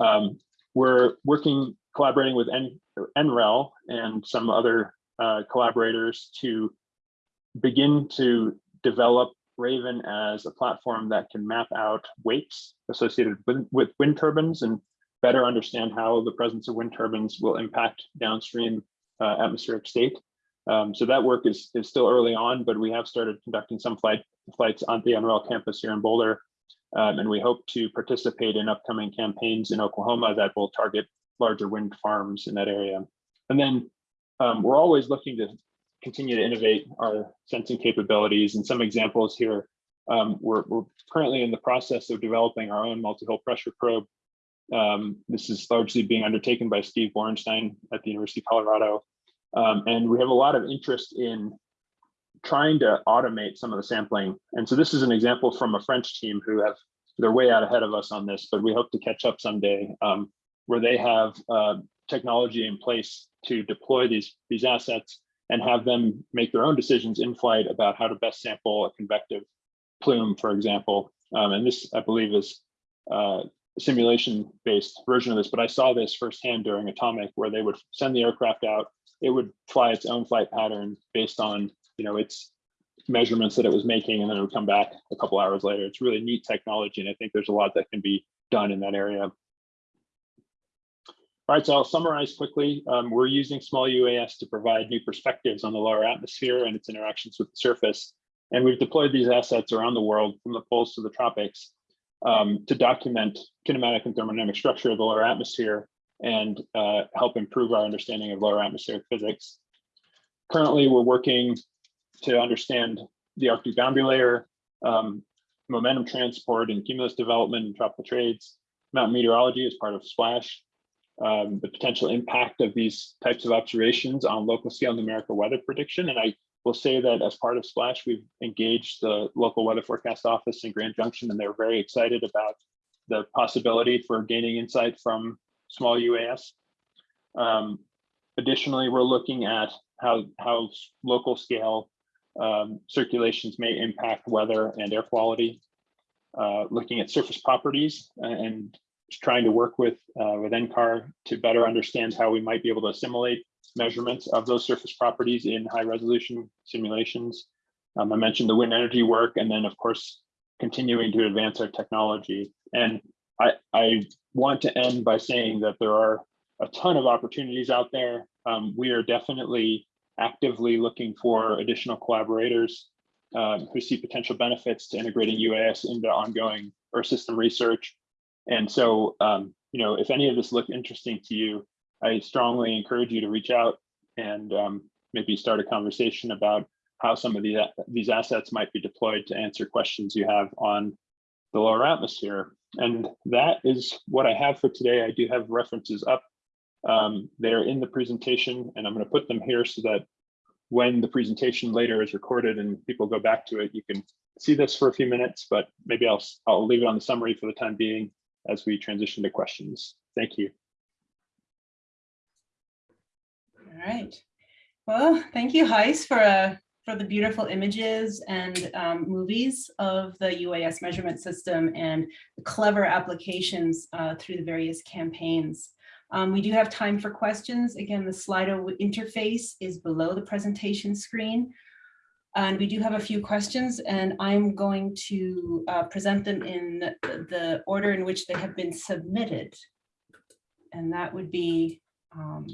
Um, we're working, collaborating with N, NREL and some other uh, collaborators to begin to develop Raven as a platform that can map out weights associated with, with wind turbines and better understand how the presence of wind turbines will impact downstream uh, atmospheric state. Um, so that work is, is still early on, but we have started conducting some flight flights on the NREL campus here in Boulder. Um, and we hope to participate in upcoming campaigns in Oklahoma that will target larger wind farms in that area. And then um, we're always looking to continue to innovate our sensing capabilities. And some examples here, um, we're, we're, currently in the process of developing our own multi-hole pressure probe. Um, this is largely being undertaken by Steve Borenstein at the University of Colorado. Um, and we have a lot of interest in trying to automate some of the sampling. And so this is an example from a French team who have, they're way out ahead of us on this, but we hope to catch up someday um, where they have uh, technology in place to deploy these, these assets and have them make their own decisions in flight about how to best sample a convective plume, for example. Um, and this, I believe, is uh, simulation-based version of this, but I saw this firsthand during Atomic, where they would send the aircraft out, it would fly its own flight pattern based on you know, its measurements that it was making, and then it would come back a couple hours later. It's really neat technology, and I think there's a lot that can be done in that area. All right, so I'll summarize quickly. Um, we're using small UAS to provide new perspectives on the lower atmosphere and its interactions with the surface. And we've deployed these assets around the world from the poles to the tropics um, to document kinematic and thermodynamic structure of the lower atmosphere and uh, help improve our understanding of lower atmospheric physics. Currently, we're working to understand the Arctic boundary layer, um, momentum transport and cumulus development and tropical trades, mountain meteorology as part of SPLASH, um, the potential impact of these types of observations on local scale numerical weather prediction. And I will say that as part of SPLASH, we've engaged the local weather forecast office in Grand Junction, and they're very excited about the possibility for gaining insight from small UAS. Um, additionally, we're looking at how, how local scale um, circulations may impact weather and air quality. Uh, looking at surface properties and trying to work with uh, with NCAR to better understand how we might be able to assimilate measurements of those surface properties in high resolution simulations. Um, I mentioned the wind energy work, and then of course, continuing to advance our technology. And I, I want to end by saying that there are a ton of opportunities out there. Um, we are definitely actively looking for additional collaborators um, who see potential benefits to integrating UAS into ongoing Earth system research and so, um, you know, if any of this looked interesting to you, I strongly encourage you to reach out and um, maybe start a conversation about how some of these, these assets might be deployed to answer questions you have on the lower atmosphere. And that is what I have for today. I do have references up. Um, they're in the presentation and I'm going to put them here so that when the presentation later is recorded and people go back to it, you can see this for a few minutes, but maybe I'll, I'll leave it on the summary for the time being as we transition to questions. Thank you. All right. Well, thank you, Gijs, for uh, for the beautiful images and um, movies of the UAS measurement system and the clever applications uh, through the various campaigns. Um, we do have time for questions. Again, the Slido interface is below the presentation screen. And we do have a few questions and I'm going to uh, present them in the order in which they have been submitted. And that would be um,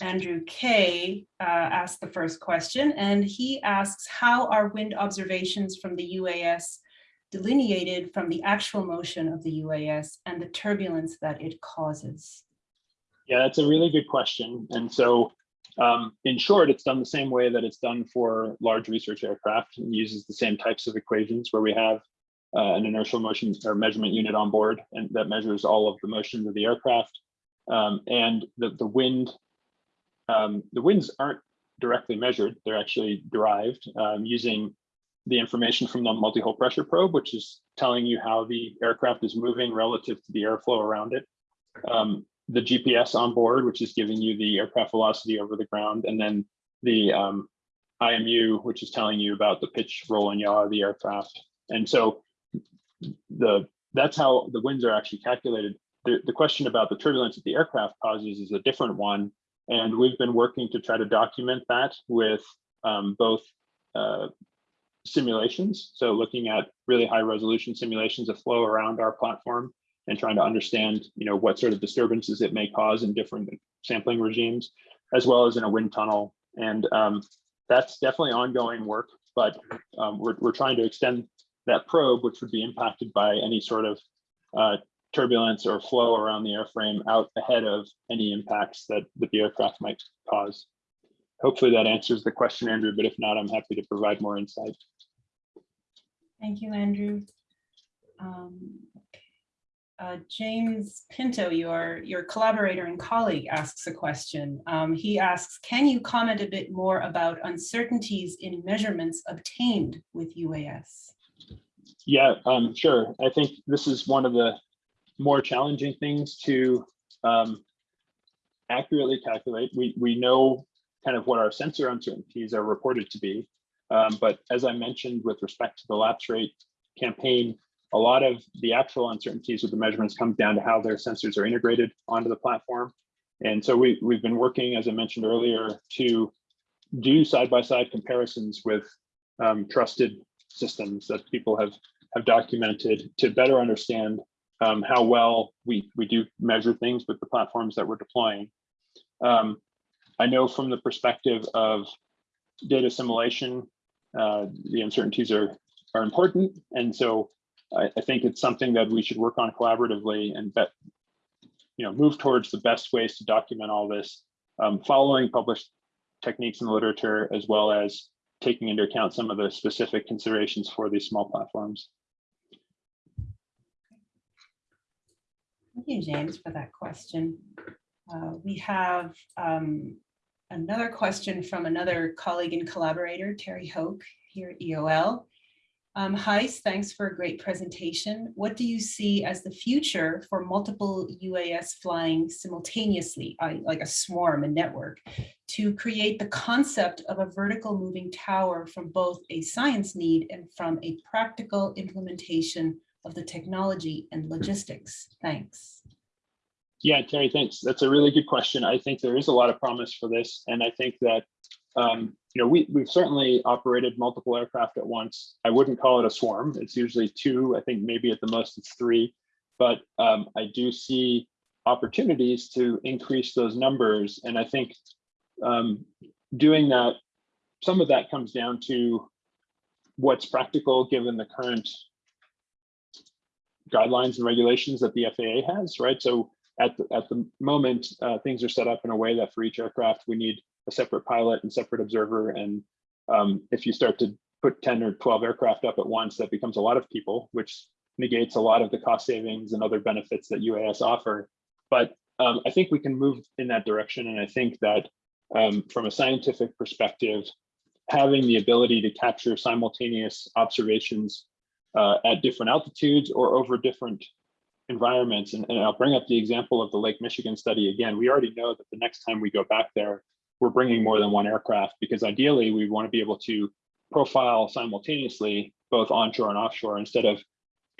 Andrew Kay uh, asked the first question and he asks, how are wind observations from the UAS delineated from the actual motion of the UAS and the turbulence that it causes? Yeah, that's a really good question. And so um, in short, it's done the same way that it's done for large research aircraft and uses the same types of equations where we have uh, an inertial motion or measurement unit on board and that measures all of the motions of the aircraft. Um, and the, the wind, um, the winds aren't directly measured, they're actually derived um, using the information from the multi-hole pressure probe, which is telling you how the aircraft is moving relative to the airflow around it. Um, the GPS on board, which is giving you the aircraft velocity over the ground, and then the um, IMU, which is telling you about the pitch, roll, and yaw of the aircraft. And so the that's how the winds are actually calculated. The, the question about the turbulence that the aircraft causes is a different one. And we've been working to try to document that with um, both uh, simulations. So looking at really high resolution simulations of flow around our platform and trying to understand, you know, what sort of disturbances it may cause in different sampling regimes, as well as in a wind tunnel And um, that's definitely ongoing work, but um, we're, we're trying to extend that probe, which would be impacted by any sort of uh, turbulence or flow around the airframe out ahead of any impacts that, that the aircraft might cause. Hopefully that answers the question, Andrew, but if not, I'm happy to provide more insight. Thank you, Andrew. Um, uh, James Pinto, your, your collaborator and colleague asks a question. Um, he asks, can you comment a bit more about uncertainties in measurements obtained with UAS? Yeah, um, sure. I think this is one of the more challenging things to um, accurately calculate. We, we know kind of what our sensor uncertainties are reported to be. Um, but as I mentioned with respect to the lapse rate campaign, a lot of the actual uncertainties with the measurements comes down to how their sensors are integrated onto the platform. And so we, we've been working, as I mentioned earlier, to do side-by-side -side comparisons with um, trusted systems that people have, have documented to better understand um, how well we, we do measure things with the platforms that we're deploying. Um, I know from the perspective of data assimilation, uh, the uncertainties are, are important. And so I, I, think it's something that we should work on collaboratively and bet, you know, move towards the best ways to document all this, um, following published techniques in the literature, as well as taking into account some of the specific considerations for these small platforms. Thank you, James, for that question. Uh, we have um, another question from another colleague and collaborator, Terry Hock, here at EOL. Um, Gijs, thanks for a great presentation. What do you see as the future for multiple UAS flying simultaneously, like a swarm, a network, to create the concept of a vertical moving tower from both a science need and from a practical implementation of the technology and logistics? Thanks. Yeah, Terry, thanks. That's a really good question. I think there is a lot of promise for this. And I think that, um, you know, we, we've certainly operated multiple aircraft at once. I wouldn't call it a swarm. It's usually two. I think maybe at the most it's three. But um, I do see opportunities to increase those numbers. And I think um, doing that, some of that comes down to what's practical given the current guidelines and regulations that the FAA has, right? So at the, at the moment, uh, things are set up in a way that for each aircraft, we need a separate pilot and separate observer. And um, if you start to put 10 or 12 aircraft up at once, that becomes a lot of people, which negates a lot of the cost savings and other benefits that UAS offer. But um, I think we can move in that direction. And I think that um, from a scientific perspective, having the ability to capture simultaneous observations uh, at different altitudes or over different environments. And, and, I'll bring up the example of the Lake Michigan study again. We already know that the next time we go back there, we're bringing more than one aircraft because ideally we want to be able to profile simultaneously both onshore and offshore instead of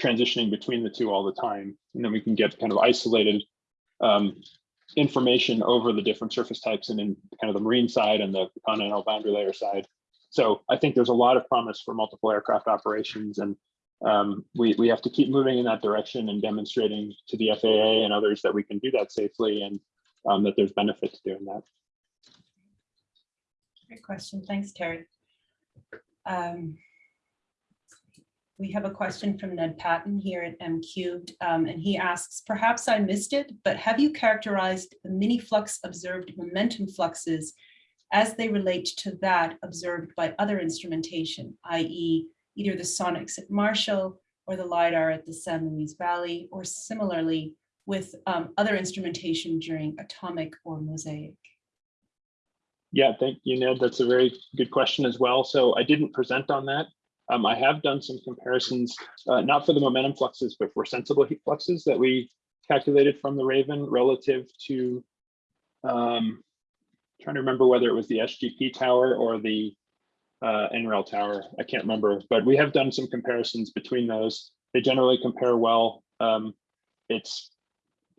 transitioning between the two all the time. And then we can get kind of isolated um, information over the different surface types and in kind of the marine side and the continental boundary layer side. So I think there's a lot of promise for multiple aircraft operations and um, we, we have to keep moving in that direction and demonstrating to the FAA and others that we can do that safely and um, that there's benefit to doing that. Great question. Thanks, Terry. Um, we have a question from Ned Patton here at M Cubed, um, and he asks, perhaps I missed it, but have you characterized the mini flux observed momentum fluxes as they relate to that observed by other instrumentation, i.e either the sonics at Marshall or the LiDAR at the San Luis Valley, or similarly with um, other instrumentation during atomic or mosaic? Yeah, thank you, Ned. That's a very good question as well. So I didn't present on that. Um, I have done some comparisons, uh, not for the momentum fluxes, but for sensible heat fluxes that we calculated from the Raven relative to, um, trying to remember whether it was the SGP tower or the uh, NREL tower. I can't remember, but we have done some comparisons between those. They generally compare well. Um, it's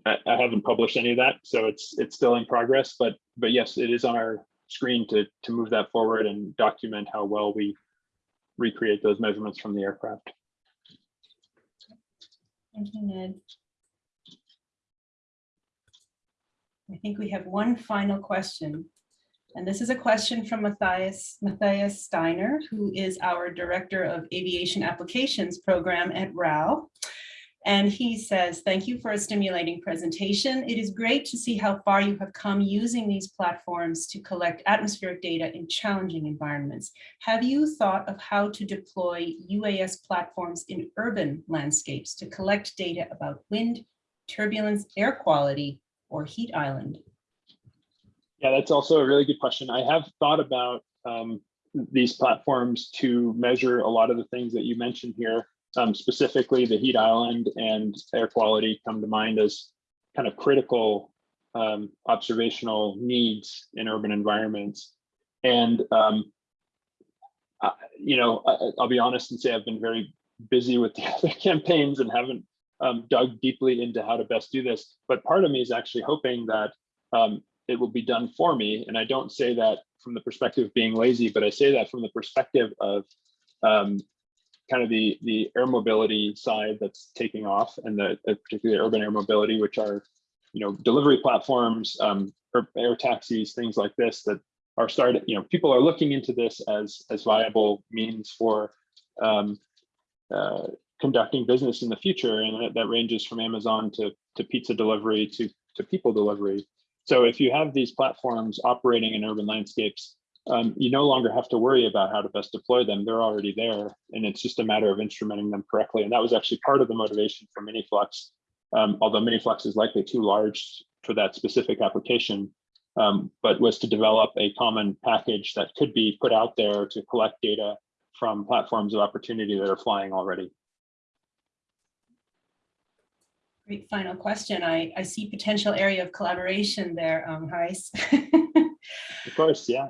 I, I haven't published any of that, so it's it's still in progress. But but yes, it is on our screen to to move that forward and document how well we recreate those measurements from the aircraft. Thank you, Ned. I think we have one final question And this is a question from Matthias, Matthias Steiner, who is our Director of Aviation Applications Program at RAL. And he says, thank you for a stimulating presentation. It is great to see how far you have come using these platforms to collect atmospheric data in challenging environments. Have you thought of how to deploy UAS platforms in urban landscapes to collect data about wind, turbulence, air quality, or heat island? Yeah, that's also a really good question. I have thought about um, these platforms to measure a lot of the things that you mentioned here. Um, specifically, the heat island and air quality come to mind as kind of critical um, observational needs in urban environments. And, um, I, you know, I, will be honest and say I've been very busy with the other campaigns and haven't um, dug deeply into how to best do this. But part of me is actually hoping that um, it will be done for me. And I don't say that from the perspective of being lazy, but I say that from the perspective of um, kind of the the air mobility side that's taking off and the, the particularly urban air mobility, which are, you know, delivery platforms, um, air taxis, things like this that are started, you know, people are looking into this as as viable means for um, uh, conducting business in the future. And that, that ranges from Amazon to, to pizza delivery to, to people delivery. So if you have these platforms operating in urban landscapes, um, you no longer have to worry about how to best deploy them. They're already there, and it's just a matter of instrumenting them correctly. And that was actually part of the motivation for MiniFlux, um, although MiniFlux is likely too large for that specific application, um, but was to develop a common package that could be put out there to collect data from platforms of opportunity that are flying already. Great final question. I, I see potential area of collaboration there, um, Gijs. of course, yeah.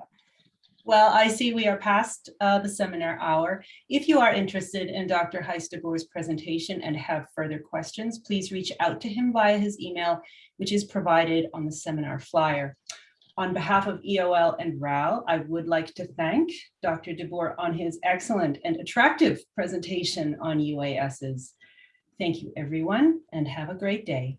Well, I see we are past uh, the seminar hour. If you are interested in Dr. Gijs de Boer's presentation and have further questions, please reach out to him via his email, which is provided on the seminar flyer. On behalf of EOL and RAL, I would like to thank Dr. de Boer on his excellent and attractive presentation on UASs. Thank you, everyone, and have a great day.